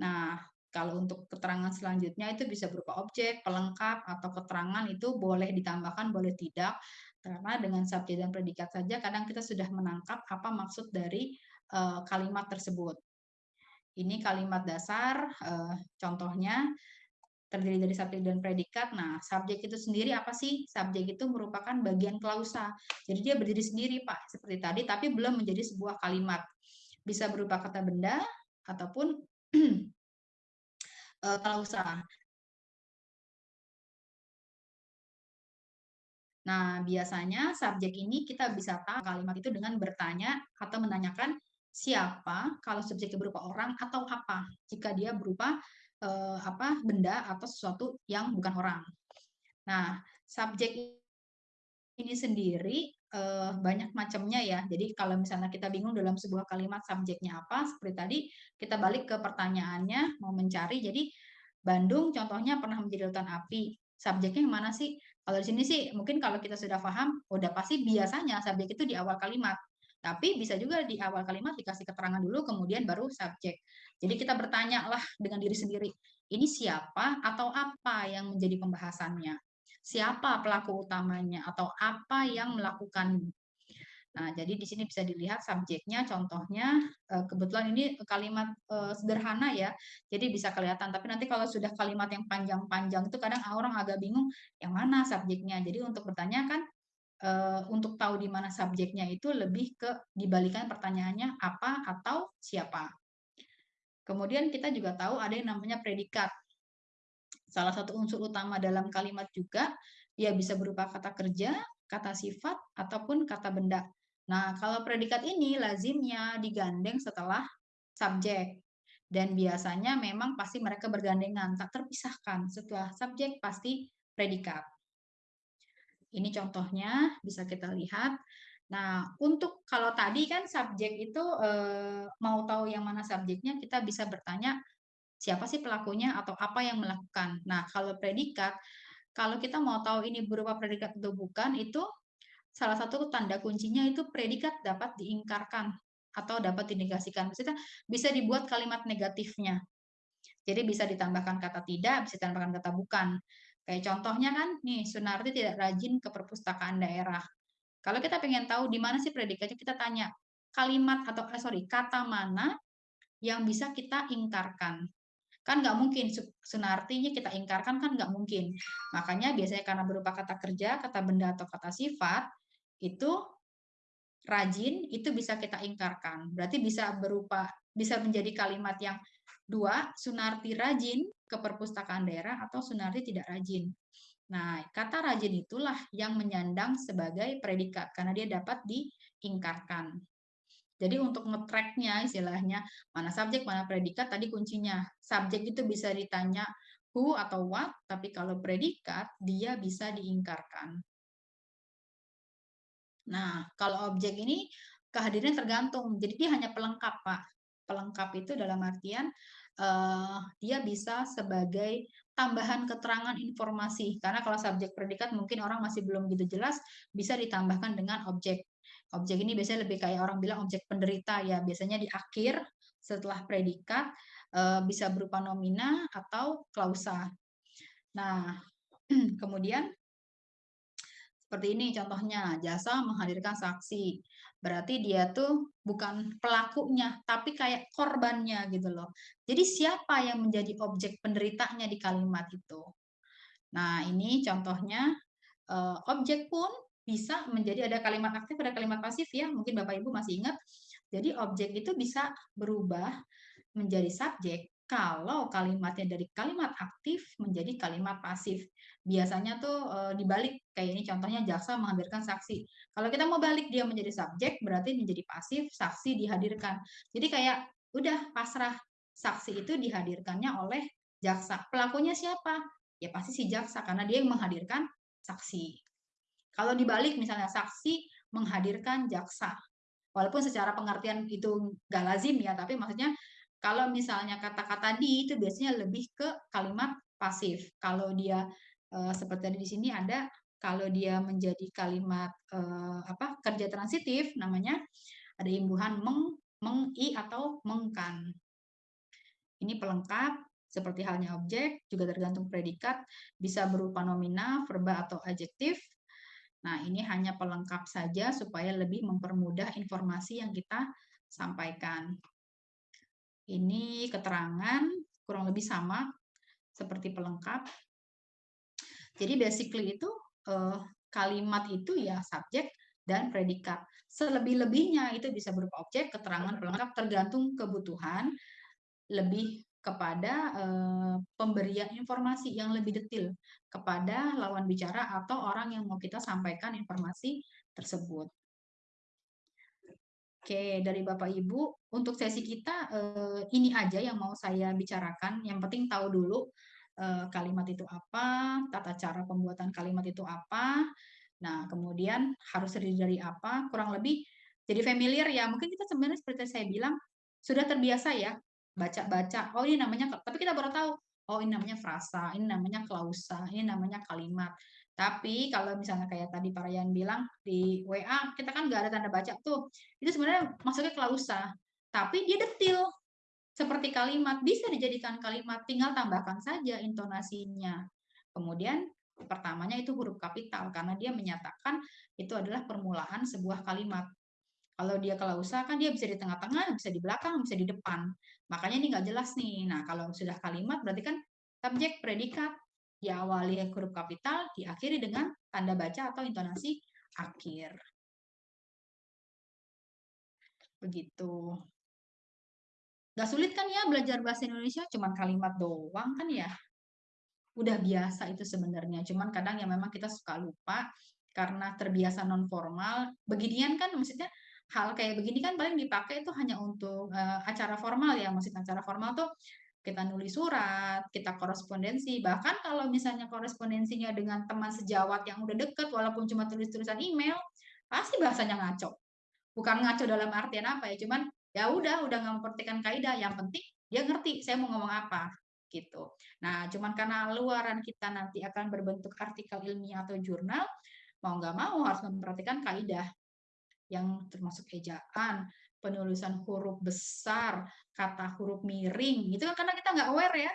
Nah, kalau untuk keterangan selanjutnya itu bisa berupa objek, pelengkap, atau keterangan itu boleh ditambahkan, boleh tidak. Karena dengan subjek dan predikat saja kadang kita sudah menangkap apa maksud dari uh, kalimat tersebut. Ini kalimat dasar, uh, contohnya terdiri dari subjek dan predikat. Nah, subjek itu sendiri apa sih? Subjek itu merupakan bagian klausa. Jadi dia berdiri sendiri, Pak, seperti tadi, tapi belum menjadi sebuah kalimat. Bisa berupa kata benda ataupun eh, klausa. Nah, biasanya subjek ini kita bisa tahu kalimat itu dengan bertanya atau menanyakan siapa kalau subjeknya berupa orang atau apa jika dia berupa uh, apa benda atau sesuatu yang bukan orang. Nah, subjek ini sendiri uh, banyak macamnya ya. Jadi kalau misalnya kita bingung dalam sebuah kalimat subjeknya apa, seperti tadi kita balik ke pertanyaannya mau mencari. Jadi Bandung contohnya pernah menjadi lautan api. Subjeknya yang mana sih? Kalau di sini sih mungkin kalau kita sudah paham, udah pasti biasanya subjek itu di awal kalimat. Tapi bisa juga di awal kalimat dikasih keterangan dulu, kemudian baru subjek. Jadi kita bertanya lah dengan diri sendiri, ini siapa atau apa yang menjadi pembahasannya? Siapa pelaku utamanya atau apa yang melakukan? Nah, jadi di sini bisa dilihat subjeknya, contohnya eh, kebetulan ini kalimat eh, sederhana ya, jadi bisa kelihatan. Tapi nanti kalau sudah kalimat yang panjang-panjang itu kadang orang agak bingung yang mana subjeknya. Jadi untuk bertanya kan uh, untuk tahu di mana subjeknya itu lebih ke dibalikan pertanyaannya apa atau siapa. Kemudian kita juga tahu ada yang namanya predikat. Salah satu unsur utama dalam kalimat juga dia bisa berupa kata kerja, kata sifat, ataupun kata benda. Nah, kalau predikat ini lazimnya digandeng setelah subjek. Dan biasanya memang pasti mereka bergandengan, tak terpisahkan. Setelah subjek pasti predikat. Ini contohnya bisa kita lihat. Nah, untuk kalau tadi kan subjek itu eh, mau tahu yang mana subjeknya, kita bisa bertanya siapa sih pelakunya atau apa yang melakukan. Nah, kalau predikat, kalau kita mau tahu ini berupa predikat atau bukan, itu salah satu tanda kuncinya itu predikat dapat diingkarkan atau dapat dinegasikan. Maksudnya bisa dibuat kalimat negatifnya. Jadi bisa ditambahkan kata tidak, bisa ditambahkan kata bukan. Kayak contohnya kan, nih Sunarti tidak rajin ke perpustakaan daerah. Kalau kita pengen tahu di mana sih predikatnya, kita tanya kalimat atau eh, sorry kata mana yang bisa kita ingkarkan. Kan nggak mungkin Sunartinya kita ingkarkan kan nggak mungkin. Makanya biasanya karena berupa kata kerja, kata benda atau kata sifat itu rajin itu bisa kita ingkarkan. Berarti bisa berupa bisa menjadi kalimat yang dua Sunarti rajin ke perpustakaan daerah atau Sunarti tidak rajin. Nah, kata rajin itulah yang menyandang sebagai predikat karena dia dapat diingkarkan. Jadi untuk nge-tracknya istilahnya mana subjek, mana predikat tadi kuncinya. Subjek itu bisa ditanya who atau what, tapi kalau predikat dia bisa diingkarkan. Nah, kalau objek ini kehadirannya tergantung. Jadi dia hanya pelengkap, Pak. Pelengkap itu dalam artian uh, dia bisa sebagai tambahan keterangan informasi. Karena kalau subjek predikat mungkin orang masih belum gitu jelas, bisa ditambahkan dengan objek. Objek ini biasanya lebih kayak orang bilang objek penderita ya, biasanya di akhir setelah predikat eh, bisa berupa nomina atau klausa. Nah, kemudian seperti ini contohnya, jasa menghadirkan saksi. Berarti dia tuh bukan pelakunya, tapi kayak korbannya gitu loh. Jadi siapa yang menjadi objek penderitanya di kalimat itu? Nah, ini contohnya eh, objek pun bisa menjadi ada kalimat aktif, ada kalimat pasif ya. Mungkin Bapak Ibu masih ingat. Jadi objek itu bisa berubah menjadi subjek kalau kalimatnya dari kalimat aktif menjadi kalimat pasif. Biasanya tuh e, dibalik kayak ini contohnya jaksa menghadirkan saksi. Kalau kita mau balik dia menjadi subjek berarti menjadi pasif, saksi dihadirkan. Jadi kayak udah pasrah saksi itu dihadirkannya oleh jaksa. Pelakunya siapa? Ya pasti si jaksa karena dia yang menghadirkan saksi. Kalau dibalik misalnya saksi menghadirkan jaksa. Walaupun secara pengertian itu nggak lazim ya, tapi maksudnya kalau misalnya kata-kata di itu biasanya lebih ke kalimat pasif. Kalau dia e, seperti di sini ada kalau dia menjadi kalimat e, apa kerja transitif namanya ada imbuhan meng, meng i atau mengkan. Ini pelengkap seperti halnya objek juga tergantung predikat bisa berupa nomina, verba atau adjektif Nah, ini hanya pelengkap saja supaya lebih mempermudah informasi yang kita sampaikan. Ini keterangan kurang lebih sama seperti pelengkap. Jadi basically itu eh, kalimat itu ya subjek dan predikat. Selebih-lebihnya itu bisa berupa objek, keterangan, pelengkap tergantung kebutuhan. Lebih kepada uh, pemberian informasi yang lebih detail kepada lawan bicara atau orang yang mau kita sampaikan informasi tersebut. Oke, dari Bapak Ibu, untuk sesi kita uh, ini aja yang mau saya bicarakan. Yang penting tahu dulu uh, kalimat itu apa, tata cara pembuatan kalimat itu apa. Nah, kemudian harus terdiri dari apa, kurang lebih jadi familiar ya. Mungkin kita sebenarnya seperti saya bilang, sudah terbiasa ya baca-baca, oh ini namanya, tapi kita baru tahu, oh ini namanya frasa, ini namanya klausa, ini namanya kalimat. Tapi kalau misalnya kayak tadi Pak Ryan bilang di WA, kita kan nggak ada tanda baca tuh. Itu sebenarnya masuknya klausa. Tapi dia detil. Seperti kalimat, bisa dijadikan kalimat, tinggal tambahkan saja intonasinya. Kemudian pertamanya itu huruf kapital, karena dia menyatakan itu adalah permulaan sebuah kalimat. Kalau dia klausa kan dia bisa di tengah-tengah, bisa di belakang, bisa di depan. Makanya ini nggak jelas nih. Nah, kalau sudah kalimat berarti kan subjek predikat diawali huruf kapital, diakhiri dengan tanda baca atau intonasi akhir. Begitu. Gak sulit kan ya belajar bahasa Indonesia, cuman kalimat doang kan ya. Udah biasa itu sebenarnya, cuman kadang ya memang kita suka lupa karena terbiasa non formal. Beginian kan maksudnya hal kayak begini kan paling dipakai itu hanya untuk uh, acara formal ya, maksudnya acara formal tuh kita nulis surat, kita korespondensi, bahkan kalau misalnya korespondensinya dengan teman sejawat yang udah deket, walaupun cuma tulis-tulisan email, pasti bahasanya ngaco. Bukan ngaco dalam artian apa ya, cuman ya udah, udah nggak memperhatikan kaidah, yang penting dia ngerti saya mau ngomong apa gitu. Nah, cuman karena luaran kita nanti akan berbentuk artikel ilmiah atau jurnal, mau nggak mau harus memperhatikan kaidah yang termasuk ejaan, penulisan huruf besar, kata huruf miring, gitu kan karena kita nggak aware ya,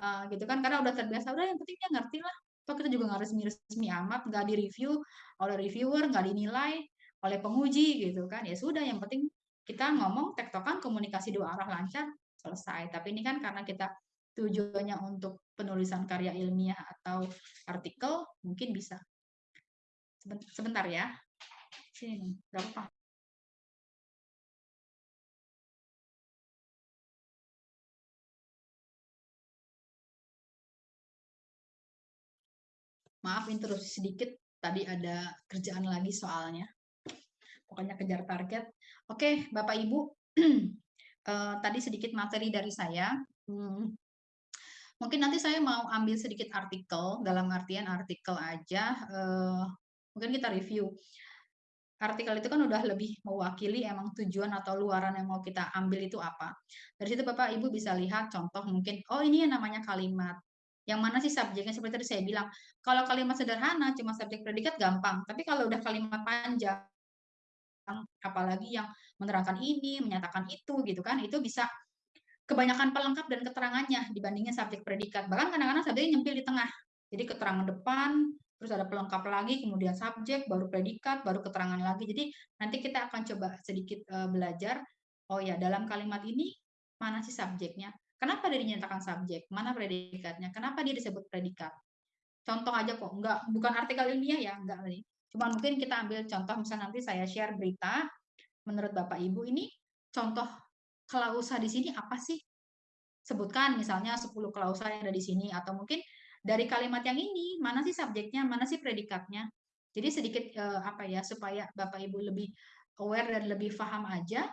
uh, gitu kan karena udah terbiasa, udah yang penting dia ngerti lah, toh kita juga nggak resmi-resmi amat, nggak di review oleh reviewer, nggak dinilai oleh penguji gitu kan, ya sudah yang penting kita ngomong tektokan komunikasi dua arah lancar selesai. Tapi ini kan karena kita tujuannya untuk penulisan karya ilmiah atau artikel, mungkin bisa. Sebentar ya. Sini, berapa? Maaf interupsi sedikit, tadi ada kerjaan lagi soalnya. Pokoknya kejar target. Oke, Bapak Ibu, uh, tadi sedikit materi dari saya. Hmm, mungkin nanti saya mau ambil sedikit artikel, dalam artian artikel aja. Uh, mungkin kita review. Artikel itu kan udah lebih mewakili emang tujuan atau luaran yang mau kita ambil itu apa. Dari situ Bapak Ibu bisa lihat contoh mungkin, oh ini yang namanya kalimat. Yang mana sih subjeknya seperti tadi saya bilang. Kalau kalimat sederhana cuma subjek predikat gampang, tapi kalau udah kalimat panjang apalagi yang menerangkan ini, menyatakan itu gitu kan, itu bisa kebanyakan pelengkap dan keterangannya dibandingin subjek predikat. Bahkan kadang-kadang subjeknya nyempil di tengah. Jadi keterangan depan, terus ada pelengkap lagi, kemudian subjek, baru predikat, baru keterangan lagi. Jadi nanti kita akan coba sedikit uh, belajar, oh ya dalam kalimat ini mana sih subjeknya? Kenapa dia dinyatakan subjek? Mana predikatnya? Kenapa dia disebut predikat? Contoh aja kok, enggak bukan artikel ilmiah ya, enggak nih. Cuma mungkin kita ambil contoh, misalnya nanti saya share berita, menurut Bapak Ibu ini contoh klausa di sini apa sih? Sebutkan misalnya 10 klausa yang ada di sini, atau mungkin dari kalimat yang ini, mana sih subjeknya, mana sih predikatnya. Jadi sedikit eh, apa ya, supaya Bapak Ibu lebih aware dan lebih paham aja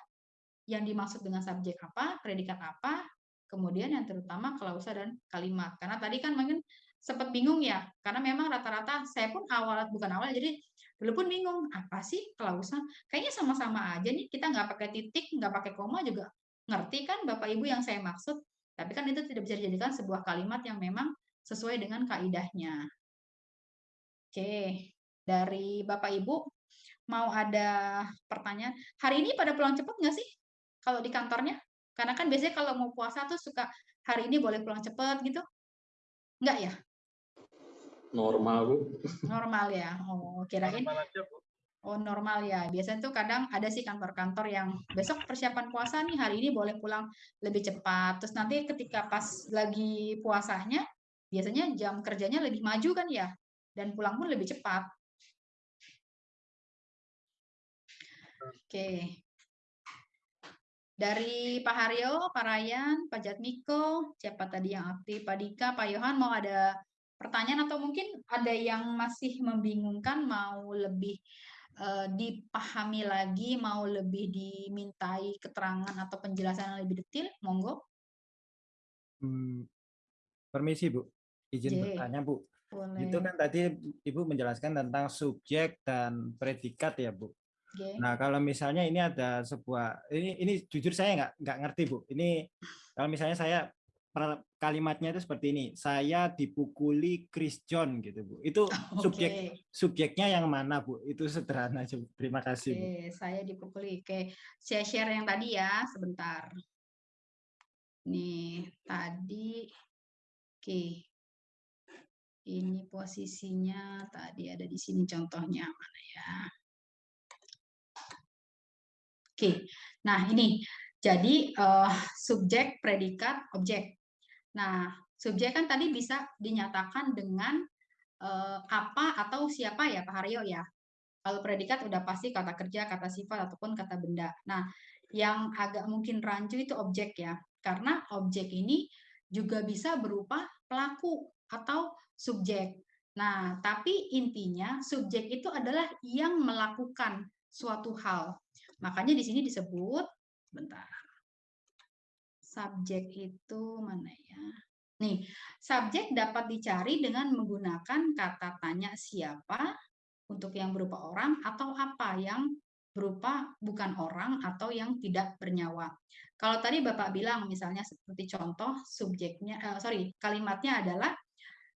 yang dimaksud dengan subjek apa, predikat apa, kemudian yang terutama klausa dan kalimat. Karena tadi kan mungkin sempat bingung ya, karena memang rata-rata saya pun awal bukan awal, jadi dulu pun bingung apa sih klausa? Kayaknya sama-sama aja nih, kita nggak pakai titik, nggak pakai koma juga ngerti kan Bapak Ibu yang saya maksud. Tapi kan itu tidak bisa dijadikan sebuah kalimat yang memang sesuai dengan kaidahnya. Oke, dari Bapak Ibu mau ada pertanyaan. Hari ini pada pulang cepat nggak sih? Kalau di kantornya? Karena kan biasanya kalau mau puasa tuh suka hari ini boleh pulang cepat gitu. Enggak ya? Normal, Bu. Normal ya. Oh, kirain. Normal aja, Bu. Oh, normal ya. Biasanya tuh kadang ada sih kantor-kantor yang besok persiapan puasa nih, hari ini boleh pulang lebih cepat. Terus nanti ketika pas lagi puasanya, biasanya jam kerjanya lebih maju kan ya, dan pulang pun lebih cepat. Oke. Dari Pak Haryo, Pak Ryan, Pak Jatmiko, siapa tadi yang aktif, Pak Dika, Pak Yohan mau ada pertanyaan atau mungkin ada yang masih membingungkan mau lebih uh, dipahami lagi, mau lebih dimintai keterangan atau penjelasan yang lebih detail, monggo. Hmm, permisi Bu, izin J. bertanya Bu. Boleh. Itu kan tadi Ibu menjelaskan tentang subjek dan predikat ya Bu. Okay. Nah kalau misalnya ini ada sebuah ini ini jujur saya nggak nggak ngerti Bu. Ini kalau misalnya saya kalimatnya itu seperti ini saya dipukuli Chris John gitu bu itu okay. subjek subjeknya yang mana bu itu sederhana aja terima kasih okay. bu. saya dipukuli oke saya share yang tadi ya sebentar nih tadi oke ini posisinya tadi ada di sini contohnya mana ya oke nah ini jadi uh, subjek predikat objek Nah, subjek kan tadi bisa dinyatakan dengan uh, apa atau siapa ya Pak Haryo ya. Kalau predikat udah pasti kata kerja, kata sifat ataupun kata benda. Nah, yang agak mungkin rancu itu objek ya. Karena objek ini juga bisa berupa pelaku atau subjek. Nah, tapi intinya subjek itu adalah yang melakukan suatu hal. Makanya di sini disebut bentar subjek itu mana ya? Nih, subjek dapat dicari dengan menggunakan kata tanya siapa untuk yang berupa orang atau apa yang berupa bukan orang atau yang tidak bernyawa. Kalau tadi Bapak bilang misalnya seperti contoh subjeknya, uh, sorry, kalimatnya adalah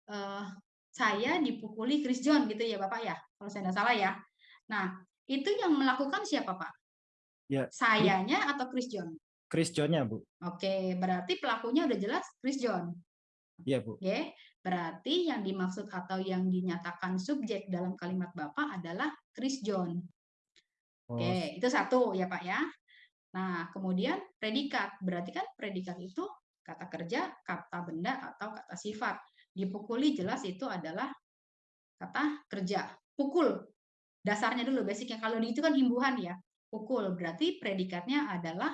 uh, saya dipukuli Chris John gitu ya Bapak ya, kalau saya tidak salah ya. Nah, itu yang melakukan siapa Pak? Ya. Sayanya atau Chris John? Chris John-nya, Bu. Oke, berarti pelakunya udah jelas Chris John. Iya, Bu. Oke, berarti yang dimaksud atau yang dinyatakan subjek dalam kalimat Bapak adalah Chris John. Oke, oh. itu satu ya, Pak ya. Nah, kemudian predikat. Berarti kan predikat itu kata kerja, kata benda, atau kata sifat. Dipukuli jelas itu adalah kata kerja. Pukul. Dasarnya dulu, basicnya. Kalau di itu kan himbuhan ya. Pukul. Berarti predikatnya adalah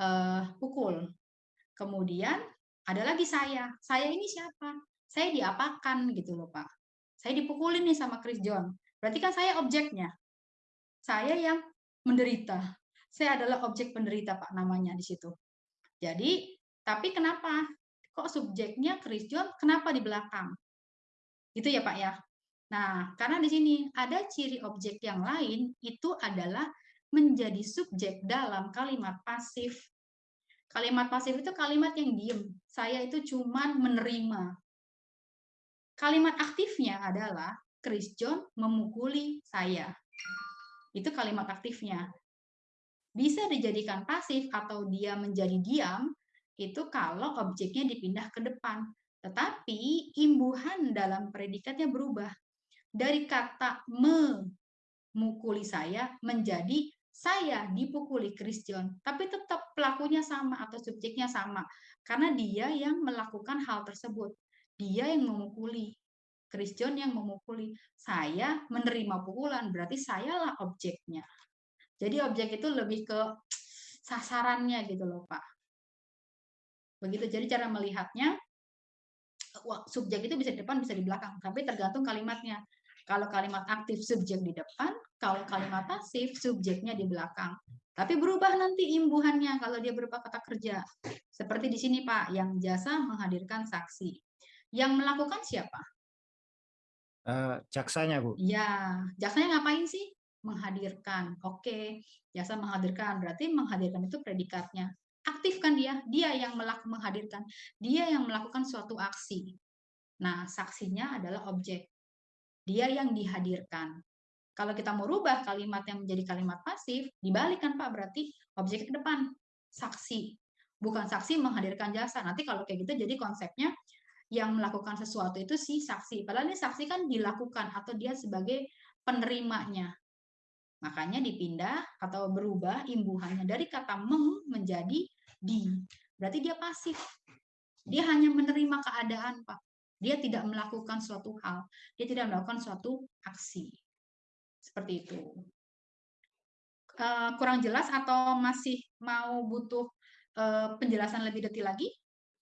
uh, pukul. Kemudian ada lagi saya. Saya ini siapa? Saya diapakan gitu loh Pak. Saya dipukulin nih sama Chris John. Berarti kan saya objeknya. Saya yang menderita. Saya adalah objek penderita, Pak, namanya di situ. Jadi, tapi kenapa? Kok subjeknya Chris John, kenapa di belakang? Gitu ya, Pak ya? Nah, karena di sini ada ciri objek yang lain, itu adalah menjadi subjek dalam kalimat pasif. Kalimat pasif itu kalimat yang diem. Saya itu cuman menerima. Kalimat aktifnya adalah Chris John memukuli saya. Itu kalimat aktifnya. Bisa dijadikan pasif atau dia menjadi diam, itu kalau objeknya dipindah ke depan. Tetapi imbuhan dalam predikatnya berubah. Dari kata memukuli saya menjadi saya dipukuli Christian, tapi tetap pelakunya sama atau subjeknya sama, karena dia yang melakukan hal tersebut. Dia yang memukuli, Christian yang memukuli. Saya menerima pukulan, berarti sayalah objeknya. Jadi objek itu lebih ke sasarannya gitu loh, Pak. Begitu, jadi cara melihatnya, subjek itu bisa di depan, bisa di belakang, tapi tergantung kalimatnya. Kalau kalimat aktif subjek di depan, kalau kalimat pasif subjeknya di belakang. Tapi berubah nanti imbuhannya kalau dia berupa kata kerja. Seperti di sini Pak, yang jasa menghadirkan saksi. Yang melakukan siapa? Uh, jaksanya Bu. Ya, jaksanya ngapain sih? Menghadirkan. Oke, jasa menghadirkan. Berarti menghadirkan itu predikatnya. Aktifkan dia, dia yang melakukan menghadirkan. Dia yang melakukan suatu aksi. Nah, saksinya adalah objek dia yang dihadirkan. Kalau kita mau rubah kalimat yang menjadi kalimat pasif, dibalikan Pak, berarti objek ke depan, saksi. Bukan saksi menghadirkan jasa. Nanti kalau kayak gitu jadi konsepnya yang melakukan sesuatu itu si saksi. Padahal ini saksi kan dilakukan atau dia sebagai penerimanya. Makanya dipindah atau berubah imbuhannya dari kata mem menjadi di. Berarti dia pasif. Dia hanya menerima keadaan, Pak. Dia tidak melakukan suatu hal, dia tidak melakukan suatu aksi. Seperti itu. Uh, kurang jelas atau masih mau butuh uh, penjelasan lebih detail lagi?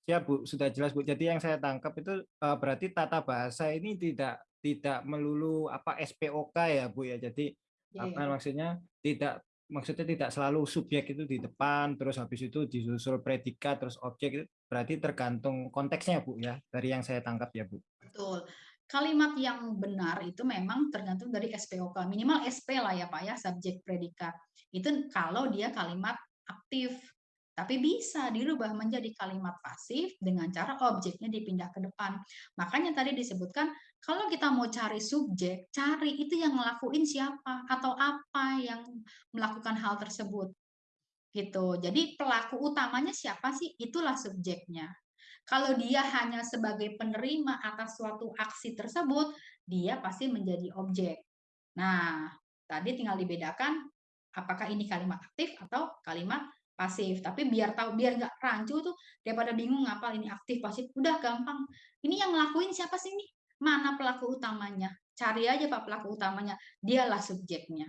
Ya Bu, sudah jelas Bu. Jadi yang saya tangkap itu uh, berarti tata bahasa ini tidak tidak melulu apa SPOK ya Bu ya. Jadi yeah, apa yeah. maksudnya tidak maksudnya tidak selalu subjek itu di depan terus habis itu disusul predikat terus objek itu berarti tergantung konteksnya Bu ya dari yang saya tangkap ya Bu. Betul. Kalimat yang benar itu memang tergantung dari SPOK minimal SP lah ya Pak ya subjek predikat. Itu kalau dia kalimat aktif tapi bisa dirubah menjadi kalimat pasif dengan cara objeknya dipindah ke depan. Makanya tadi disebutkan kalau kita mau cari subjek, cari itu yang ngelakuin siapa atau apa yang melakukan hal tersebut. Gitu. Jadi pelaku utamanya siapa sih? Itulah subjeknya. Kalau dia hanya sebagai penerima atas suatu aksi tersebut, dia pasti menjadi objek. Nah, tadi tinggal dibedakan apakah ini kalimat aktif atau kalimat pasif tapi biar tahu biar nggak rancu tuh daripada bingung ngapal ini aktif pasif udah gampang ini yang ngelakuin siapa sih nih mana pelaku utamanya cari aja pak pelaku utamanya dialah subjeknya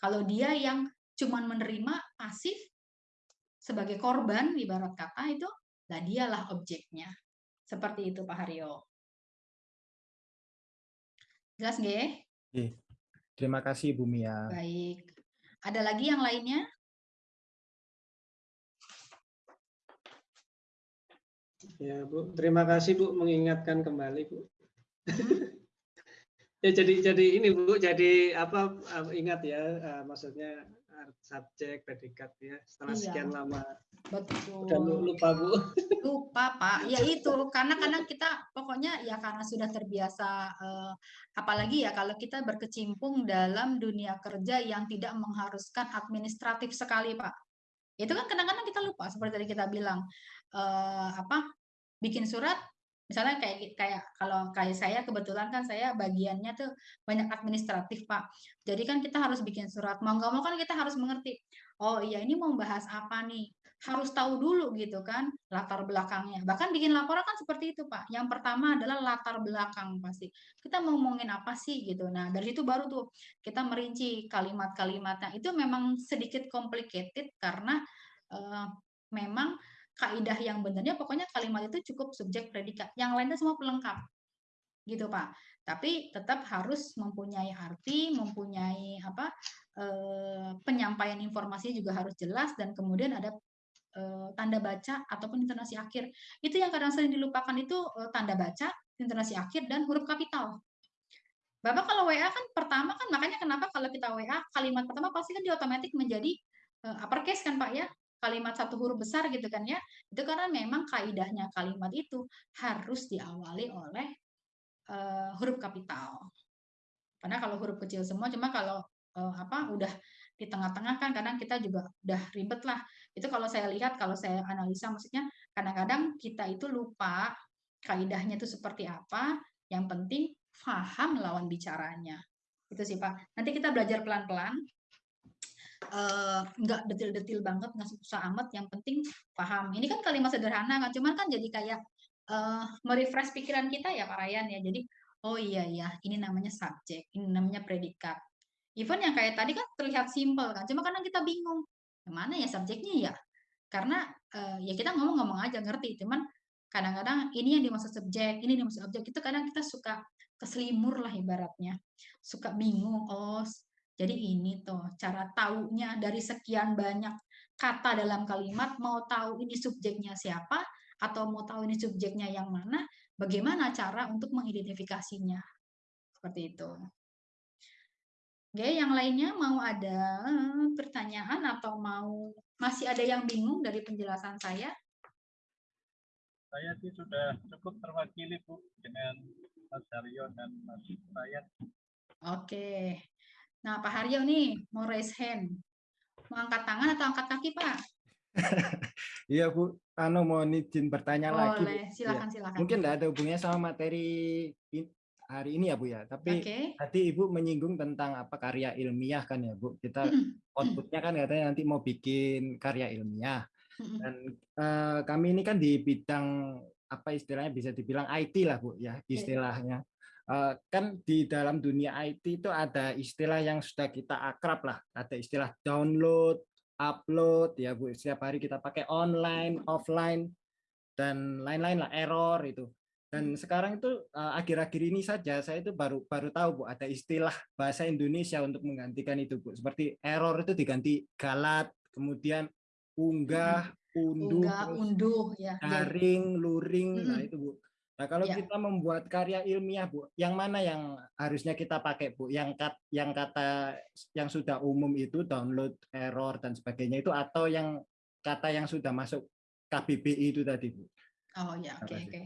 kalau dia yang cuman menerima pasif sebagai korban ibarat kata itu lah dialah objeknya seperti itu pak Haryo jelas nggak Terima kasih Bu Mia. Baik. Ada lagi yang lainnya? Ya Bu, terima kasih Bu mengingatkan kembali Bu. Ya jadi jadi ini Bu, jadi apa ingat ya uh, maksudnya subjek predikat ya setelah iya. sekian lama. Betul. Udah lupa Bu. Lupa Pak. Ya itu karena kadang kita pokoknya ya karena sudah terbiasa uh, apalagi ya kalau kita berkecimpung dalam dunia kerja yang tidak mengharuskan administratif sekali Pak. Itu kan kadang-kadang kita lupa seperti tadi kita bilang uh, apa bikin surat misalnya kayak kayak kalau kayak saya kebetulan kan saya bagiannya tuh banyak administratif pak. Jadi kan kita harus bikin surat. Mau nggak mau kan kita harus mengerti oh iya ini mau bahas apa nih? Harus tahu dulu gitu kan latar belakangnya. Bahkan bikin laporan kan seperti itu pak. Yang pertama adalah latar belakang pasti. Kita mau ngomongin apa sih gitu. Nah dari itu baru tuh kita merinci kalimat-kalimatnya. Itu memang sedikit complicated karena uh, memang kaidah yang benarnya pokoknya kalimat itu cukup subjek predikat. Yang lainnya semua pelengkap. Gitu, Pak. tapi tetap harus mempunyai arti, mempunyai apa eh, penyampaian informasi juga harus jelas dan kemudian ada eh, tanda baca ataupun intonasi akhir. Itu yang kadang sering dilupakan itu eh, tanda baca, intonasi akhir dan huruf kapital. Bapak kalau WA kan pertama kan makanya kenapa kalau kita WA kalimat pertama pasti kan dia otomatis menjadi uh, uppercase kan Pak ya kalimat satu huruf besar gitu kan ya itu karena memang kaidahnya kalimat itu harus diawali oleh uh, huruf kapital karena kalau huruf kecil semua cuma kalau uh, apa udah di tengah-tengah kan kadang kita juga udah ribet lah itu kalau saya lihat kalau saya analisa maksudnya kadang-kadang kita itu lupa kaidahnya itu seperti apa yang penting paham lawan bicaranya. Itu sih Pak. Nanti kita belajar pelan-pelan. Uh, nggak detil-detil banget, nggak susah amat. Yang penting paham. Ini kan kalimat sederhana kan, cuman kan jadi kayak uh, merefresh pikiran kita ya Pak Ryan ya. Jadi oh iya iya, ini namanya subjek, ini namanya predikat. Even yang kayak tadi kan terlihat simpel kan, cuma kadang kita bingung, mana ya subjeknya ya? Karena uh, ya kita ngomong-ngomong aja ngerti, cuman kadang-kadang ini yang dimaksud subjek, ini yang dimaksud objek itu kadang kita suka keselimur lah ibaratnya. Suka bingung, oh jadi ini tuh cara taunya dari sekian banyak kata dalam kalimat, mau tahu ini subjeknya siapa, atau mau tahu ini subjeknya yang mana, bagaimana cara untuk mengidentifikasinya. Seperti itu. Oke, yang lainnya mau ada pertanyaan atau mau masih ada yang bingung dari penjelasan saya? Saya sih sudah cukup terwakili Bu dengan Mas Haryo dan Mas Ryan. Oke. Nah, Pak Haryo nih mau raise hand. Mau angkat tangan atau angkat kaki, Pak? Iya, Bu. Anu mau izin bertanya Boleh. lagi. Boleh, silakan, ya. silakan. Mungkin tidak ada hubungannya sama materi hari ini ya, Bu ya. Tapi okay. tadi Ibu menyinggung tentang apa karya ilmiah kan ya, Bu. Kita outputnya kan katanya nanti mau bikin karya ilmiah. Dan uh, kami ini kan di bidang apa istilahnya bisa dibilang IT lah Bu ya iya. istilahnya. Uh, kan di dalam dunia IT itu ada istilah yang sudah kita akrab lah, ada istilah download, upload ya Bu. Setiap hari kita pakai online, offline dan lain-lain lah error itu. Dan sekarang itu akhir-akhir uh, ini saja saya itu baru baru tahu Bu ada istilah bahasa Indonesia untuk menggantikan itu Bu. Seperti error itu diganti galat, kemudian unggah, unduh, unggah, unduh ya. Daring, luring, hmm. nah itu Bu. Nah, kalau ya. kita membuat karya ilmiah, Bu, yang mana yang harusnya kita pakai, Bu? Yang kat, yang kata yang sudah umum itu download error dan sebagainya itu atau yang kata yang sudah masuk KBBI itu tadi, Bu? Oh ya, oke okay, oke. Okay.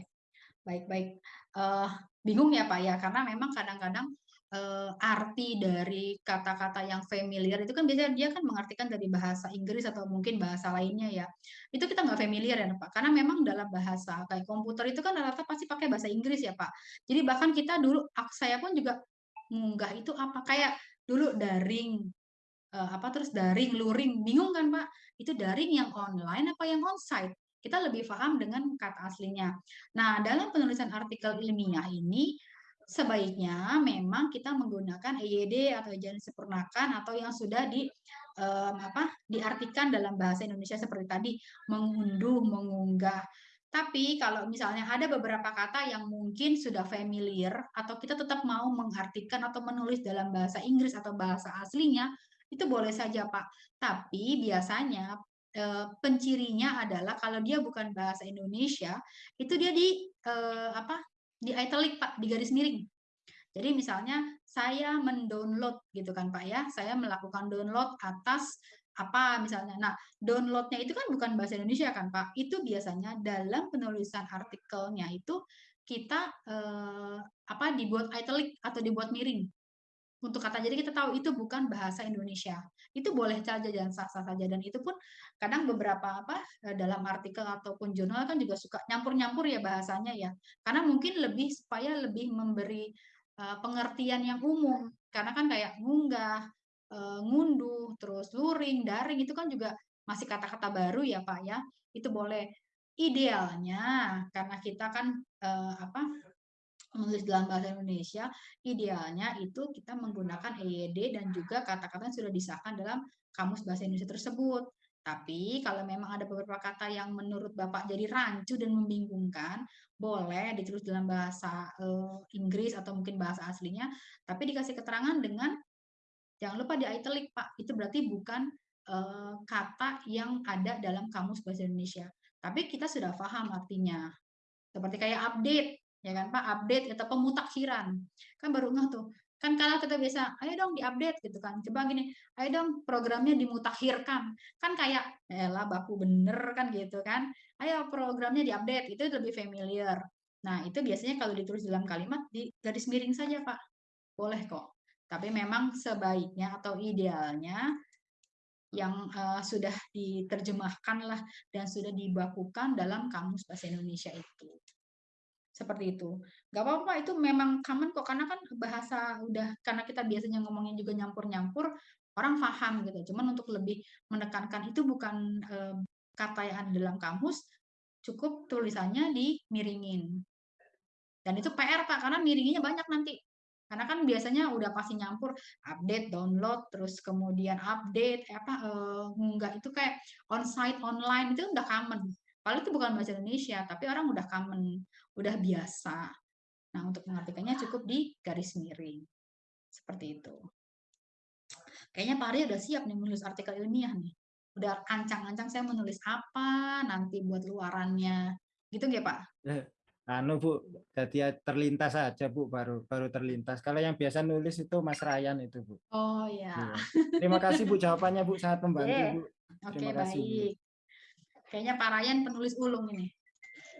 Baik, baik. Uh, bingung ya, Pak ya, karena memang kadang-kadang uh, arti dari kata-kata yang familiar itu kan biasanya dia kan mengartikan dari bahasa Inggris atau mungkin bahasa lainnya ya. Itu kita nggak familiar ya Pak, karena memang dalam bahasa kayak komputer itu kan rata-rata pasti pakai bahasa Inggris ya Pak. Jadi bahkan kita dulu, saya pun juga munggah itu apa kayak dulu daring uh, apa terus daring luring bingung kan Pak itu daring yang online apa yang onsite kita lebih paham dengan kata aslinya. Nah, dalam penulisan artikel ilmiah ini sebaiknya memang kita menggunakan EYD atau ejaan disempurnakan atau yang sudah di um, apa diartikan dalam bahasa Indonesia seperti tadi mengunduh, mengunggah. Tapi kalau misalnya ada beberapa kata yang mungkin sudah familiar atau kita tetap mau mengartikan atau menulis dalam bahasa Inggris atau bahasa aslinya, itu boleh saja Pak. Tapi biasanya pencirinya adalah kalau dia bukan bahasa Indonesia, itu dia di apa di italic Pak, di garis miring. Jadi misalnya saya mendownload gitu kan Pak ya, saya melakukan download atas apa misalnya. Nah, downloadnya itu kan bukan bahasa Indonesia kan Pak. Itu biasanya dalam penulisan artikelnya itu kita eh, apa dibuat italic atau dibuat miring untuk kata jadi kita tahu itu bukan bahasa Indonesia. Itu boleh saja dan sah-sah saja. Dan itu pun kadang beberapa apa eh, dalam artikel ataupun jurnal kan juga suka nyampur-nyampur ya bahasanya ya. Karena mungkin lebih supaya lebih memberi uh, pengertian yang umum. Karena kan kayak ngunggah uh, ngunduh terus luring daring itu kan juga masih kata-kata baru ya Pak ya. Itu boleh. Idealnya karena kita kan uh, apa menulis dalam bahasa Indonesia, idealnya itu kita menggunakan EYD dan juga kata-kata yang sudah disahkan dalam kamus bahasa Indonesia tersebut. Tapi kalau memang ada beberapa kata yang menurut Bapak jadi rancu dan membingungkan, boleh ditulis dalam bahasa uh, Inggris atau mungkin bahasa aslinya, tapi dikasih keterangan dengan jangan lupa di italic Pak. Itu berarti bukan uh, kata yang ada dalam kamus bahasa Indonesia. Tapi kita sudah paham artinya. Seperti kayak update, ya kan Pak, update atau pemutakhiran. Kan baru nggak tuh, kan kalau kita biasa ayo dong diupdate gitu kan. Coba gini ayo dong programnya dimutakhirkan kan kayak lah baku bener kan gitu kan. Ayo programnya diupdate. Itu lebih familiar. Nah itu biasanya kalau ditulis dalam kalimat di garis miring saja pak. Boleh kok. Tapi memang sebaiknya atau idealnya yang uh, sudah diterjemahkan lah dan sudah dibakukan dalam kamus bahasa Indonesia itu seperti itu. Gak apa-apa, itu memang common kok, karena kan bahasa udah, karena kita biasanya ngomongin juga nyampur-nyampur, orang paham gitu. Cuman untuk lebih menekankan itu bukan e, kata yang ada dalam kamus, cukup tulisannya dimiringin. Dan itu PR Pak, karena miringinnya banyak nanti. Karena kan biasanya udah pasti nyampur update, download, terus kemudian update, apa uh, nggak itu kayak on-site, online itu udah common. Padahal itu bukan bahasa Indonesia, tapi orang udah common, udah biasa. Nah, untuk mengartikannya cukup di garis miring. Seperti itu. Kayaknya Pak Arya udah siap nih menulis artikel ilmiah nih. Udah ancang-ancang saya menulis apa nanti buat luarannya. Gitu nggak Pak? Eh, anu Bu, jadi terlintas aja Bu, baru baru terlintas. Kalau yang biasa nulis itu Mas Ryan itu Bu. Oh ya. Terima kasih Bu jawabannya Bu, sangat membantu yeah. Bu. Oke, okay, baik. Bu. Kayaknya Pak Ryan penulis ulung ini.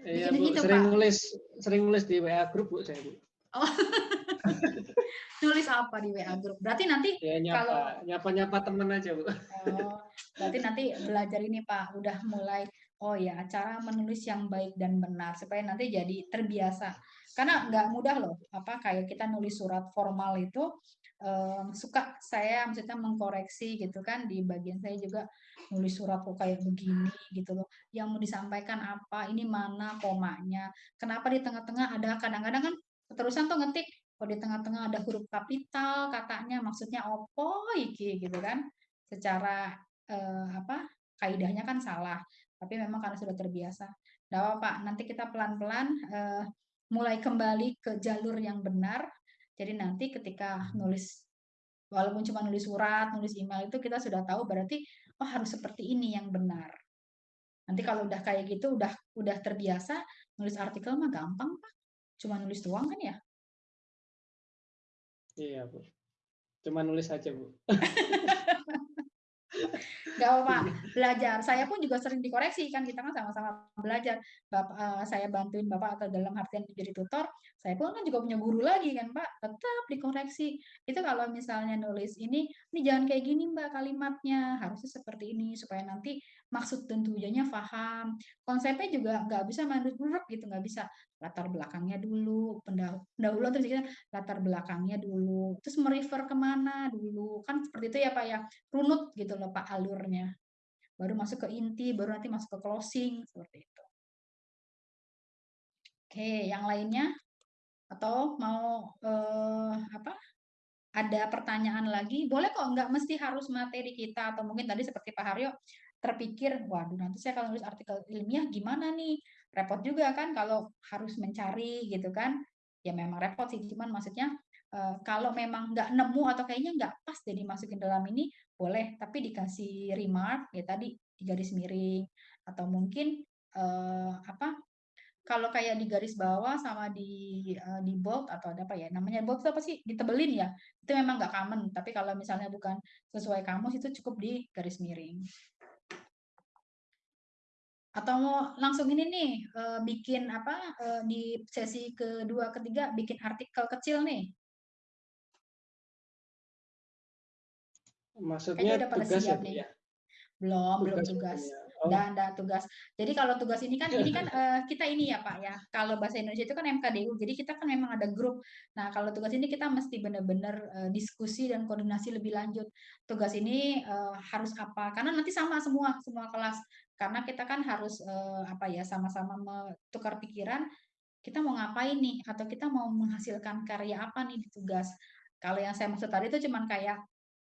Iya, Bu, gitu, sering Pak. nulis sering nulis di WA grup, Bu, saya, Bu. Oh. nulis apa di WA grup? Berarti nanti ya, nyapa, kalau nyapa-nyapa temen aja, Bu. Oh, berarti nanti belajar ini, Pak, udah mulai oh ya, cara menulis yang baik dan benar supaya nanti jadi terbiasa. Karena nggak mudah loh, apa kayak kita nulis surat formal itu um, suka saya maksudnya mengkoreksi gitu kan di bagian saya juga nulis surat kok kayak begini gitu loh. Yang mau disampaikan apa ini mana komanya kenapa di tengah-tengah ada kadang-kadang kan keterusan tuh ngetik kok di tengah-tengah ada huruf kapital katanya maksudnya opo iki gitu kan. Secara eh, apa kaidahnya kan salah tapi memang karena sudah terbiasa. Nah Pak nanti kita pelan-pelan eh, mulai kembali ke jalur yang benar jadi nanti ketika nulis walaupun cuma nulis surat, nulis email itu kita sudah tahu berarti oh harus seperti ini yang benar. Nanti kalau udah kayak gitu udah udah terbiasa nulis artikel mah gampang, Pak. Cuma nulis doang kan ya? Iya, Bu. Cuma nulis aja, Bu. Gak apa-apa, belajar. Saya pun juga sering dikoreksi kan kita kan sama-sama belajar. Bapak uh, saya bantuin Bapak atau dalam artian menjadi tutor, saya pun kan juga punya guru lagi kan, Pak. Tetap dikoreksi. Itu kalau misalnya nulis ini, ini jangan kayak gini, Mbak, kalimatnya. Harusnya seperti ini supaya nanti maksud dan tujuannya paham. Konsepnya juga nggak bisa menurut gitu, nggak bisa latar belakangnya dulu, pendahuluan terus kita latar belakangnya dulu, terus merefer ke mana dulu, kan seperti itu ya Pak ya, runut gitu loh Pak Baru masuk ke inti, baru nanti masuk ke closing, seperti itu. Oke, yang lainnya? Atau mau eh, apa? Ada pertanyaan lagi? Boleh kok, nggak mesti harus materi kita, atau mungkin tadi seperti Pak Haryo, terpikir, waduh nanti saya kalau nulis artikel ilmiah gimana nih? Repot juga kan kalau harus mencari gitu kan. Ya memang repot sih, cuman maksudnya uh, kalau memang nggak nemu atau kayaknya nggak pas jadi masukin dalam ini, boleh. Tapi dikasih remark, ya tadi di garis miring. Atau mungkin uh, apa kalau kayak di garis bawah sama di uh, di bold atau ada apa ya namanya bold itu apa sih? Ditebelin ya? Itu memang nggak common. Tapi kalau misalnya bukan sesuai kamus itu cukup di garis miring. Atau mau langsung ini nih bikin apa di sesi kedua ketiga bikin artikel kecil nih maksudnya udah pada tugas siap ya, nih ya? belum tugas belum tugas Oh. Dan ada tugas. Jadi kalau tugas ini kan ini kan uh, kita ini ya Pak ya. Kalau bahasa Indonesia itu kan MKDU. Jadi kita kan memang ada grup. Nah, kalau tugas ini kita mesti benar-benar uh, diskusi dan koordinasi lebih lanjut. Tugas ini uh, harus apa? Karena nanti sama semua semua kelas. Karena kita kan harus uh, apa ya sama-sama tukar pikiran kita mau ngapain nih atau kita mau menghasilkan karya apa nih di tugas. Kalau yang saya maksud tadi itu cuman kayak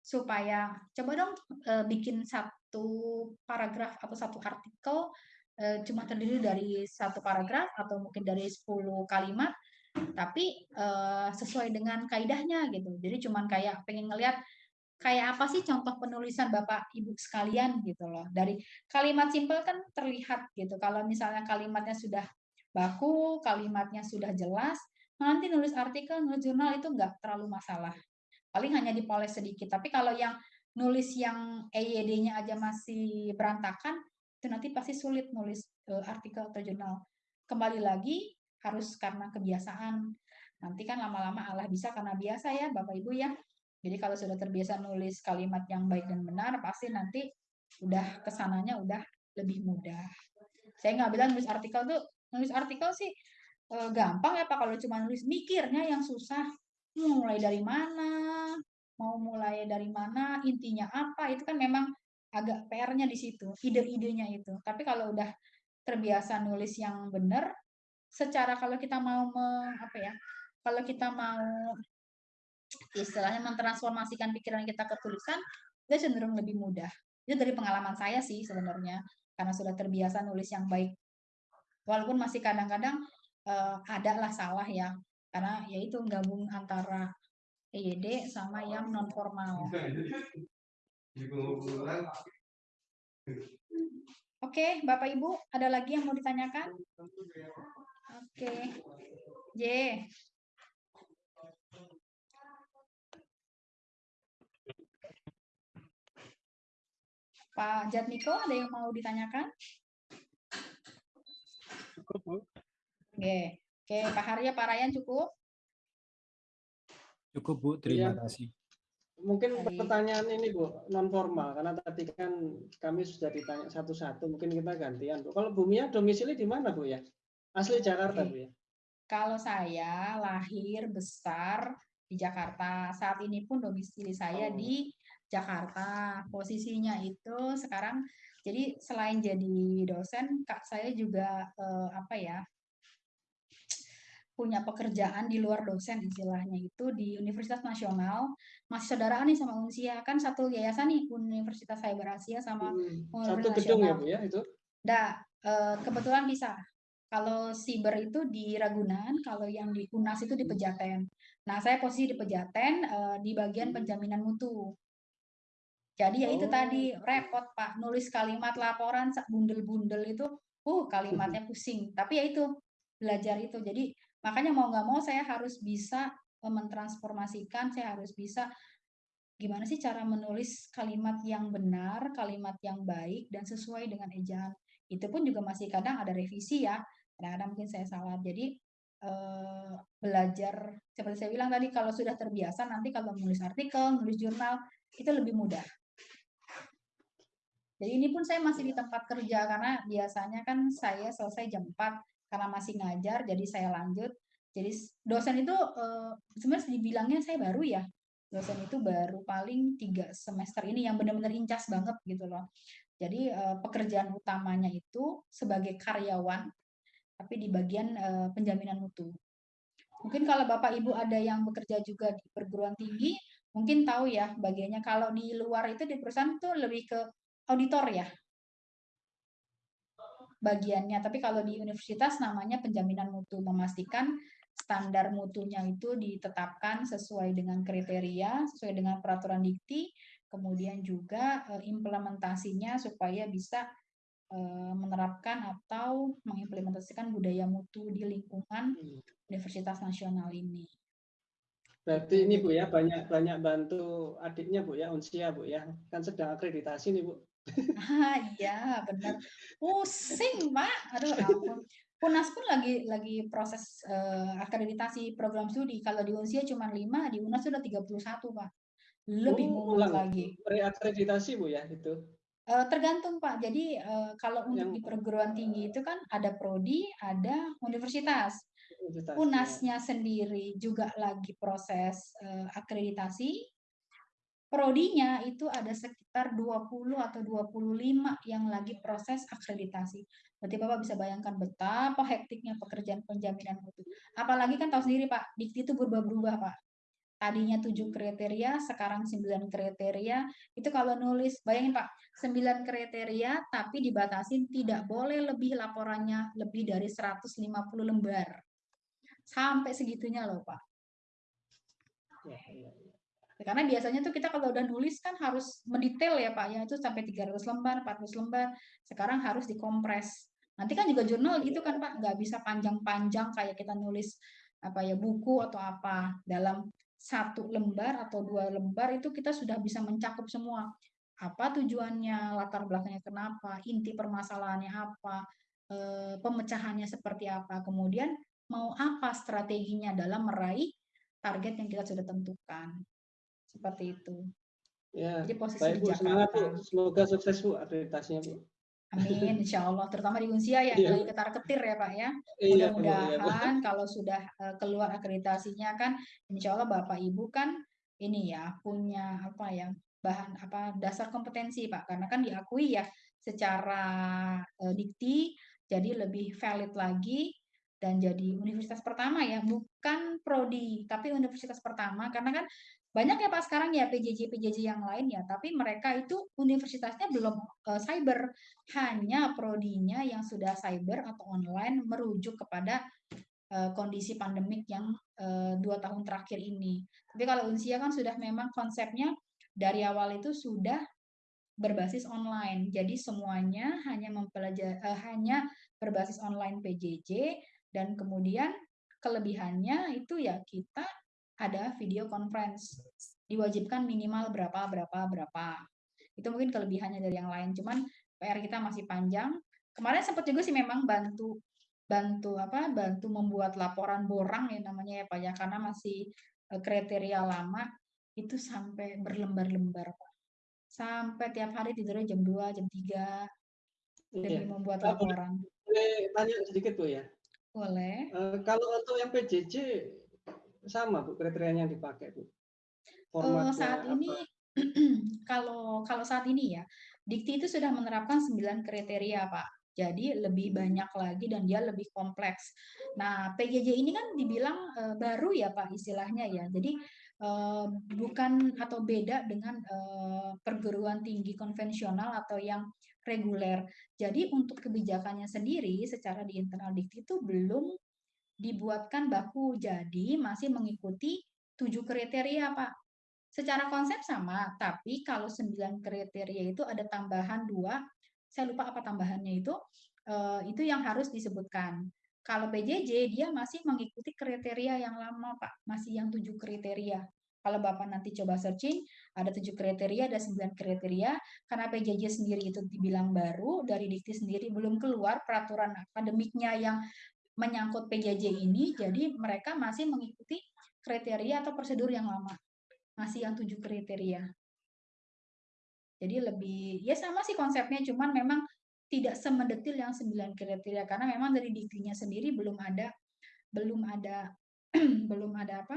supaya coba dong uh, bikin satu paragraf atau satu artikel uh, cuma terdiri dari satu paragraf atau mungkin dari 10 kalimat tapi uh, sesuai dengan kaidahnya gitu. Jadi cuman kayak pengen ngelihat kayak apa sih contoh penulisan Bapak Ibu sekalian gitu loh. Dari kalimat simpel kan terlihat gitu. Kalau misalnya kalimatnya sudah baku, kalimatnya sudah jelas, nanti nulis artikel, nulis jurnal itu nggak terlalu masalah paling hanya dipoles sedikit. Tapi kalau yang nulis yang EYD-nya aja masih berantakan, itu nanti pasti sulit nulis uh, artikel atau jurnal. Kembali lagi harus karena kebiasaan. Nanti kan lama-lama Allah bisa karena biasa ya Bapak Ibu ya. Jadi kalau sudah terbiasa nulis kalimat yang baik dan benar, pasti nanti udah ke sananya udah lebih mudah. Saya nggak bilang nulis artikel tuh, nulis artikel sih e, gampang ya Pak, kalau cuma nulis mikirnya yang susah mau mulai dari mana, mau mulai dari mana, intinya apa, itu kan memang agak PR-nya di situ, ide-idenya itu. Tapi kalau udah terbiasa nulis yang benar, secara kalau kita mau me, apa ya, kalau kita mau istilahnya mentransformasikan pikiran kita ke tulisan, itu cenderung lebih mudah. Itu dari pengalaman saya sih sebenarnya, karena sudah terbiasa nulis yang baik. Walaupun masih kadang-kadang uh, ada lah salah ya, karena yaitu gabung antara EYD sama yang non formal. Oke, Bapak Ibu, ada lagi yang mau ditanyakan? Oke. J. Pak Jatmiko, ada yang mau ditanyakan? Cukup, Bu. Oke. Oke, Pak Harya, Pak Ryan cukup? Cukup, Bu. Terima ya. kasih. Mungkin Baik. pertanyaan ini, Bu, non formal karena tadi kan kami sudah ditanya satu-satu, mungkin kita gantian, Bu. Kalau Bumia domisili di mana, Bu ya? Asli Jakarta, Oke. Bu ya? Kalau saya lahir besar di Jakarta. Saat ini pun domisili saya oh. di Jakarta. Posisinya itu sekarang jadi selain jadi dosen, Kak saya juga eh, apa ya? Punya pekerjaan di luar dosen istilahnya itu di Universitas Nasional masih saudaraan nih sama Unsia kan satu yayasan nih Universitas Cyber Asia sama hmm. satu gedung ya bu ya itu Nah, kebetulan bisa kalau siber itu di Ragunan kalau yang di Unas itu di hmm. Pejaten nah saya posisi di Pejaten eh, di bagian hmm. penjaminan mutu jadi ya itu oh. tadi repot Pak nulis kalimat laporan bundel-bundel itu uh kalimatnya pusing tapi ya itu belajar itu jadi Makanya mau nggak mau saya harus bisa mentransformasikan, saya harus bisa gimana sih cara menulis kalimat yang benar, kalimat yang baik dan sesuai dengan ejaan. Itu pun juga masih kadang ada revisi ya. Kadang-kadang mungkin saya salah. Jadi eh, belajar seperti saya bilang tadi kalau sudah terbiasa nanti kalau menulis artikel, menulis jurnal itu lebih mudah. Jadi ini pun saya masih di tempat kerja karena biasanya kan saya selesai jam 4 karena masih ngajar jadi saya lanjut. Jadi dosen itu uh, sebenarnya dibilangnya saya baru ya. Dosen itu baru paling tiga semester ini yang benar-benar incas banget gitu loh. Jadi uh, pekerjaan utamanya itu sebagai karyawan tapi di bagian uh, penjaminan mutu. Mungkin kalau bapak ibu ada yang bekerja juga di perguruan tinggi mungkin tahu ya bagiannya. Kalau di luar itu di perusahaan tuh lebih ke auditor ya bagiannya. Tapi kalau di universitas namanya penjaminan mutu, memastikan standar mutunya itu ditetapkan sesuai dengan kriteria, sesuai dengan peraturan dikti, kemudian juga eh, implementasinya supaya bisa eh, menerapkan atau mengimplementasikan budaya mutu di lingkungan hmm. Universitas Nasional ini. Berarti ini Bu ya banyak banyak bantu adiknya Bu ya Unsia Bu ya kan sedang akreditasi nih Bu. Ah, iya benar. Pusing, Pak. Aduh ampun. Unas pun lagi lagi proses uh, akreditasi program studi. Kalau di Unsia cuma 5, di Unas sudah 31, Pak. Lebih oh, ulang lagi. Reakreditasi Bu ya itu. Uh, tergantung Pak. Jadi uh, kalau untuk Yang... di perguruan tinggi itu kan ada prodi, ada universitas. universitas Unasnya ya. sendiri juga lagi proses uh, akreditasi prodinya itu ada sekitar 20 atau 25 yang lagi proses akreditasi. Berarti Bapak bisa bayangkan betapa hektiknya pekerjaan penjaminan mutu. Apalagi kan tahu sendiri Pak, dikti itu berubah-berubah Pak. tadinya tujuh kriteria, sekarang sembilan kriteria. Itu kalau nulis, bayangin Pak, sembilan kriteria tapi dibatasin tidak boleh lebih laporannya lebih dari 150 lembar. Sampai segitunya loh Pak. Ya, ya. Karena biasanya tuh kita kalau udah nulis kan harus mendetail ya Pak, ya. Itu sampai 300 lembar, 400 lembar. Sekarang harus dikompres. Nanti kan juga jurnal gitu kan Pak, nggak bisa panjang-panjang kayak kita nulis apa ya buku atau apa. Dalam satu lembar atau dua lembar itu kita sudah bisa mencakup semua. Apa tujuannya latar belakangnya kenapa inti permasalahannya apa e, pemecahannya seperti apa. Kemudian mau apa strateginya dalam meraih target yang kita sudah tentukan seperti itu ya jadi posisi baik di Bu, semangat Bu. Jakarta semoga sukses Bu akreditasinya Bu Amin, insya Allah. Terutama di Unsia ya, Iya. lagi ketar ketir ya Pak ya. Iya, iya. Mudah-mudahan kalau sudah eh, keluar akreditasinya kan, insya Allah Bapak Ibu kan ini ya punya apa ya bahan apa dasar kompetensi Pak, karena kan diakui ya secara eh, dikti jadi lebih valid lagi dan jadi universitas pertama ya, bukan prodi tapi universitas pertama karena kan banyak ya Pak sekarang ya PJJ PJJ yang lain ya, tapi mereka itu universitasnya belum eh, cyber, hanya prodinya yang sudah cyber atau online merujuk kepada eh, kondisi pandemik yang eh, dua tahun terakhir ini. Tapi kalau Unsia kan sudah memang konsepnya dari awal itu sudah berbasis online. Jadi semuanya hanya mempelajari eh, hanya berbasis online PJJ dan kemudian kelebihannya itu ya kita ada video conference. Diwajibkan minimal berapa berapa berapa. Itu mungkin kelebihannya dari yang lain. Cuman PR kita masih panjang. Kemarin sempat juga sih memang bantu bantu apa bantu membuat laporan borang ya namanya ya Pak ya karena masih eh, kriteria lama itu sampai berlembar-lembar Pak. Sampai tiap hari tidurnya jam 2, jam 3 demi Iya. membuat laporan. Boleh tanya sedikit Bu ya. Boleh. Eh, kalau untuk yang PJJ sama Bu kriterianya yang dipakai Bu. Eh, saat apa? ini kalau kalau saat ini ya Dikti itu sudah menerapkan 9 kriteria Pak. Jadi lebih banyak lagi dan dia lebih kompleks. Nah PJJ ini kan dibilang eh, baru ya Pak istilahnya ya. Jadi eh, bukan atau beda dengan perguruan tinggi konvensional atau yang reguler. Jadi untuk kebijakannya sendiri secara di internal Dikti itu belum dibuatkan baku. Jadi masih mengikuti tujuh kriteria Pak. Secara konsep sama, tapi kalau sembilan kriteria itu ada tambahan dua, saya lupa apa tambahannya itu, eh, itu yang harus disebutkan. Kalau PJJ dia masih mengikuti kriteria yang lama Pak, masih yang tujuh kriteria. Kalau Bapak nanti coba searching, ada tujuh kriteria, ada sembilan kriteria. Karena PJJ sendiri itu dibilang baru, dari Dikti sendiri belum keluar peraturan akademiknya yang menyangkut PJJ ini, jadi mereka masih mengikuti kriteria atau prosedur yang lama masih yang tujuh kriteria. Jadi lebih ya sama sih konsepnya, cuman memang tidak semendetil yang sembilan kriteria karena memang dari diktinya sendiri belum ada belum ada belum ada apa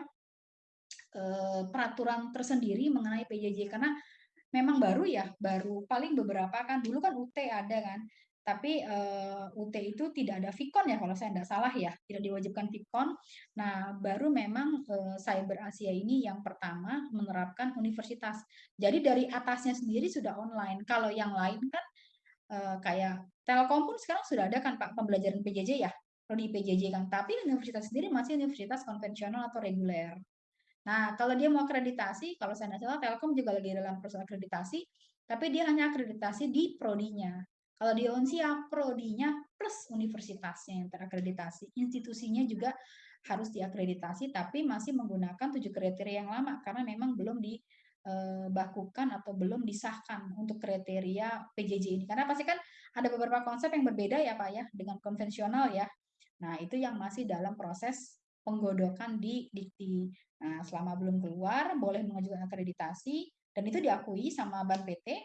eh, peraturan tersendiri mengenai PJJ karena memang baru ya baru paling beberapa kan dulu kan UT ada kan tapi eh, UT itu tidak ada Vicon ya kalau saya tidak salah ya tidak diwajibkan Vicon. Nah baru memang eh, Cyber Asia ini yang pertama menerapkan universitas. Jadi dari atasnya sendiri sudah online. Kalau yang lain kan eh, kayak Telkom pun sekarang sudah ada kan Pak pembelajaran PJJ ya? Prodi PJJ kan. Tapi universitas sendiri masih universitas konvensional atau reguler. Nah, kalau dia mau akreditasi, kalau saya tidak salah, Telkom juga lagi dalam proses akreditasi, tapi dia hanya akreditasi di prodinya. Kalau di Unsia, prodinya plus universitasnya yang terakreditasi. Institusinya juga harus diakreditasi, tapi masih menggunakan tujuh kriteria yang lama, karena memang belum dibakukan atau belum disahkan untuk kriteria PJJ ini. Karena pasti kan ada beberapa konsep yang berbeda ya Pak ya, dengan konvensional ya. Nah, itu yang masih dalam proses penggodokan di Dikti. Nah, selama belum keluar, boleh mengajukan akreditasi, dan itu diakui sama Ban PT,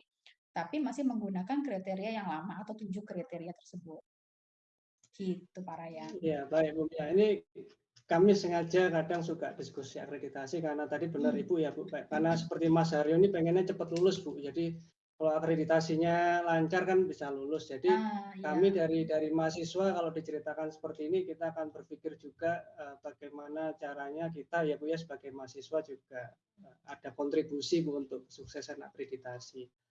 tapi masih menggunakan kriteria yang lama atau tujuh kriteria tersebut. Gitu, Pak Raya. Ya, baik Bu. Ya, ini kami sengaja kadang suka diskusi akreditasi karena tadi benar Hmm. Ibu ya Bu, karena seperti Mas Haryo ini pengennya cepat lulus Bu. Jadi kalau akreditasinya lancar kan bisa lulus. Jadi ah, kami iya. dari dari mahasiswa kalau diceritakan seperti ini kita akan berpikir juga uh, bagaimana caranya kita ya Bu ya sebagai mahasiswa juga uh, ada kontribusi Bu untuk suksesan akreditasi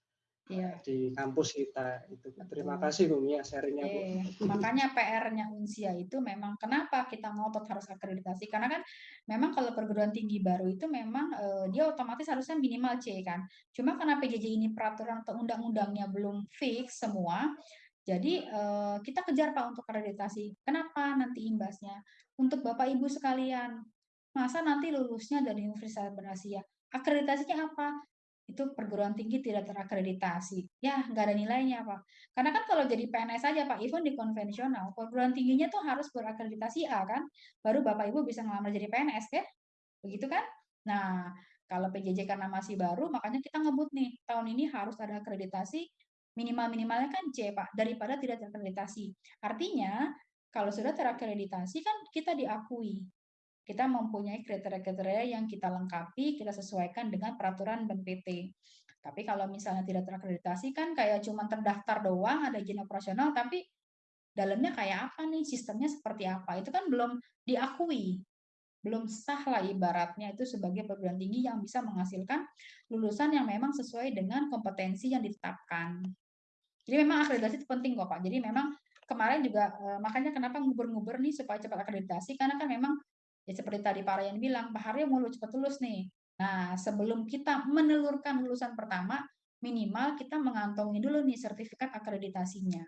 ya. di kampus kita itu. Betul. Terima kasih Bu Mia sharingnya Bu. Makanya PR-nya Unsia itu memang kenapa kita ngotot harus akreditasi karena kan memang kalau perguruan tinggi baru itu memang uh, dia otomatis harusnya minimal C kan. Cuma karena PJJ ini peraturan atau undang-undangnya belum fix semua, jadi uh, kita kejar Pak untuk akreditasi. Kenapa nanti imbasnya? Untuk Bapak Ibu sekalian, masa nanti lulusnya dari Universitas Berasia? Akreditasinya apa? Itu perguruan tinggi tidak terakreditasi. Ya, nggak ada nilainya, Pak. Karena kan kalau jadi PNS saja, Pak, even di konvensional, perguruan tingginya tuh harus berakreditasi A, kan? Baru Bapak Ibu bisa ngelamar jadi PNS, kan? Begitu kan? Nah, kalau PJJ karena masih baru, makanya kita ngebut nih, tahun ini harus ada akreditasi, minimal-minimalnya kan C, Pak, daripada tidak terakreditasi. Artinya, kalau sudah terakreditasi kan kita diakui kita mempunyai kriteria-kriteria yang kita lengkapi, kita sesuaikan dengan peraturan BNPT. Tapi kalau misalnya tidak terakreditasi kan kayak cuma terdaftar doang, ada izin operasional, tapi dalamnya kayak apa nih, sistemnya seperti apa, itu kan belum diakui. Belum sah lah ibaratnya itu sebagai perguruan tinggi yang bisa menghasilkan lulusan yang memang sesuai dengan kompetensi yang ditetapkan. Jadi memang akreditasi itu penting kok Pak. Jadi memang kemarin juga eh, makanya kenapa ngubur-ngubur nih supaya cepat akreditasi karena kan memang Ya seperti tadi Pak Ryan bilang, Pak Haryo mau cepat lulus nih. Nah, sebelum kita menelurkan lulusan pertama, minimal kita mengantongi dulu nih sertifikat akreditasinya.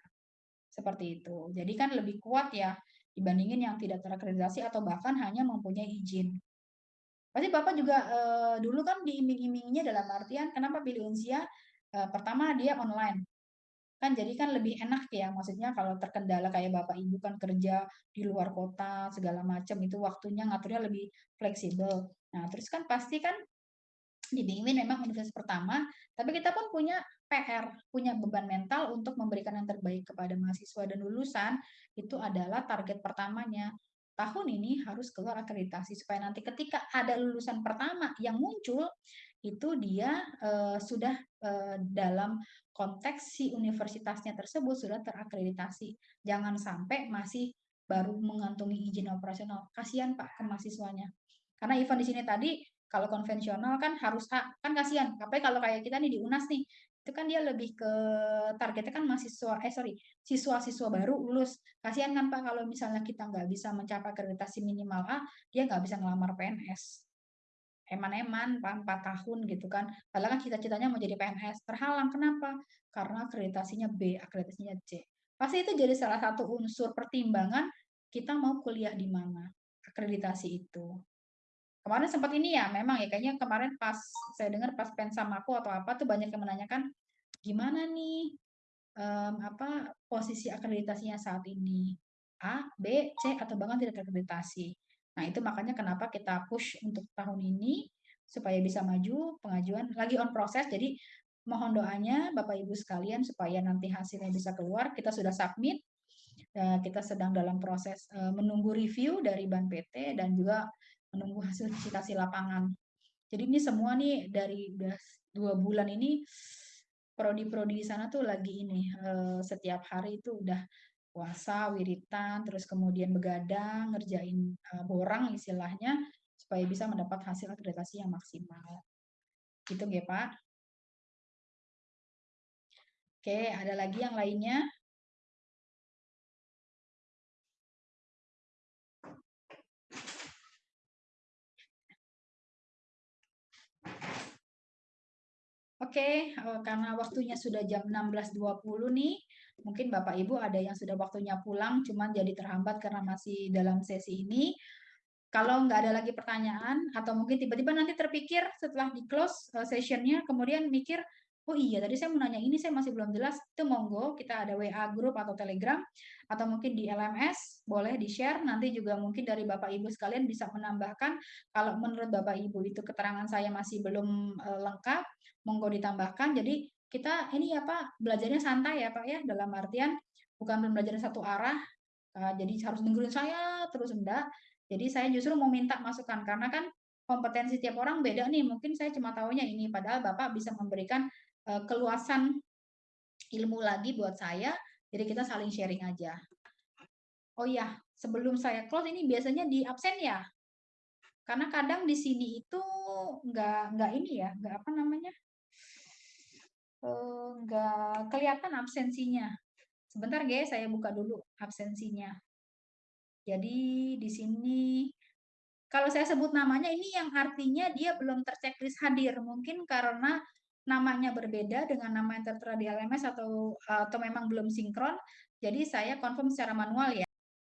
Seperti itu. Jadi kan lebih kuat ya dibandingin yang tidak terakreditasi atau bahkan hanya mempunyai izin. Pasti Bapak juga eh, dulu kan diiming-iminginya dalam artian kenapa pilih Unsia? Eh, pertama dia online kan jadi kan lebih enak ya maksudnya kalau terkendala kayak bapak ibu kan kerja di luar kota segala macam itu waktunya ngaturnya lebih fleksibel. Nah terus kan pasti kan di Bingwin memang universitas pertama tapi kita pun punya PR punya beban mental untuk memberikan yang terbaik kepada mahasiswa. Dan lulusan itu adalah target pertamanya. Tahun ini harus keluar akreditasi supaya nanti ketika ada lulusan pertama yang muncul itu dia uh, sudah uh, dalam konteks si universitasnya tersebut sudah terakreditasi. Jangan sampai masih baru mengantungi izin operasional. Kasihan Pak ke mahasiswanya. Karena event di sini tadi kalau konvensional kan harus A, kan kasihan. Tapi kalau kayak kita nih di UNAS nih, itu kan dia lebih ke targetnya kan mahasiswa, eh sorry, siswa-siswa baru lulus. Kasihan kan Pak kalau misalnya kita nggak bisa mencapai akreditasi minimal A, dia nggak bisa ngelamar PNS eman-eman empat tahun gitu kan. Padahal kan cita-citanya mau jadi PNS. Terhalang. Kenapa? Karena akreditasinya B, akreditasinya C. Pasti itu jadi salah satu unsur pertimbangan kita mau kuliah di mana. Akreditasi itu. Kemarin sempat ini ya, memang ya kayaknya kemarin pas saya dengar pas pensamaku atau apa tuh banyak yang menanyakan gimana nih um, apa posisi akreditasinya saat ini A, B, C atau bahkan tidak terakreditasi. Nah, itu makanya kenapa kita push untuk tahun ini supaya bisa maju pengajuan lagi on proses. Jadi mohon doanya Bapak Ibu sekalian supaya nanti hasilnya bisa keluar. Kita sudah submit. Eh, kita sedang dalam proses eh, menunggu review dari Ban PT dan juga menunggu hasil visitasi lapangan. Jadi ini semua nih dari dua bulan ini prodi-prodi di sana tuh lagi ini eh, setiap hari itu udah puasa, wiritan, terus kemudian begadang, ngerjain uh, borang istilahnya, supaya bisa mendapat hasil akreditasi yang maksimal. Gitu ya Pak. Oke, ada lagi yang lainnya? Oke, eh, karena waktunya sudah jam 16.20 nih, Mungkin Bapak Ibu ada yang sudah waktunya pulang, cuman jadi terhambat karena masih dalam sesi ini. Kalau nggak ada lagi pertanyaan, atau mungkin tiba-tiba nanti terpikir setelah di close eh, sessionnya, kemudian mikir, oh iya tadi saya mau nanya ini, saya masih belum jelas, itu monggo, kita ada WA group atau Telegram, atau mungkin di LMS, boleh di-share, nanti juga mungkin dari Bapak Ibu sekalian bisa menambahkan, kalau menurut Bapak Ibu itu keterangan saya masih belum uh, lengkap, monggo ditambahkan, jadi kita ini ya belajarnya santai ya Pak ya, dalam artian bukan belajar satu arah, uh, jadi harus dengerin saya terus enggak. Jadi saya justru mau minta masukan karena kan kompetensi tiap orang beda nih. Mungkin saya cuma tahunya ini, padahal Bapak bisa memberikan uh, keluasan ilmu lagi buat saya. Jadi kita saling sharing aja. Oh ya, sebelum saya close ini biasanya di absen ya. Karena kadang di sini itu nggak nggak ini ya, nggak apa namanya, nggak kelihatan absensinya. Sebentar guys, saya buka dulu absensinya. Jadi di sini kalau saya sebut namanya ini yang artinya dia belum terchecklist hadir. Mungkin karena namanya berbeda dengan nama yang tertera di LMS atau atau memang belum sinkron. Jadi saya confirm secara manual ya.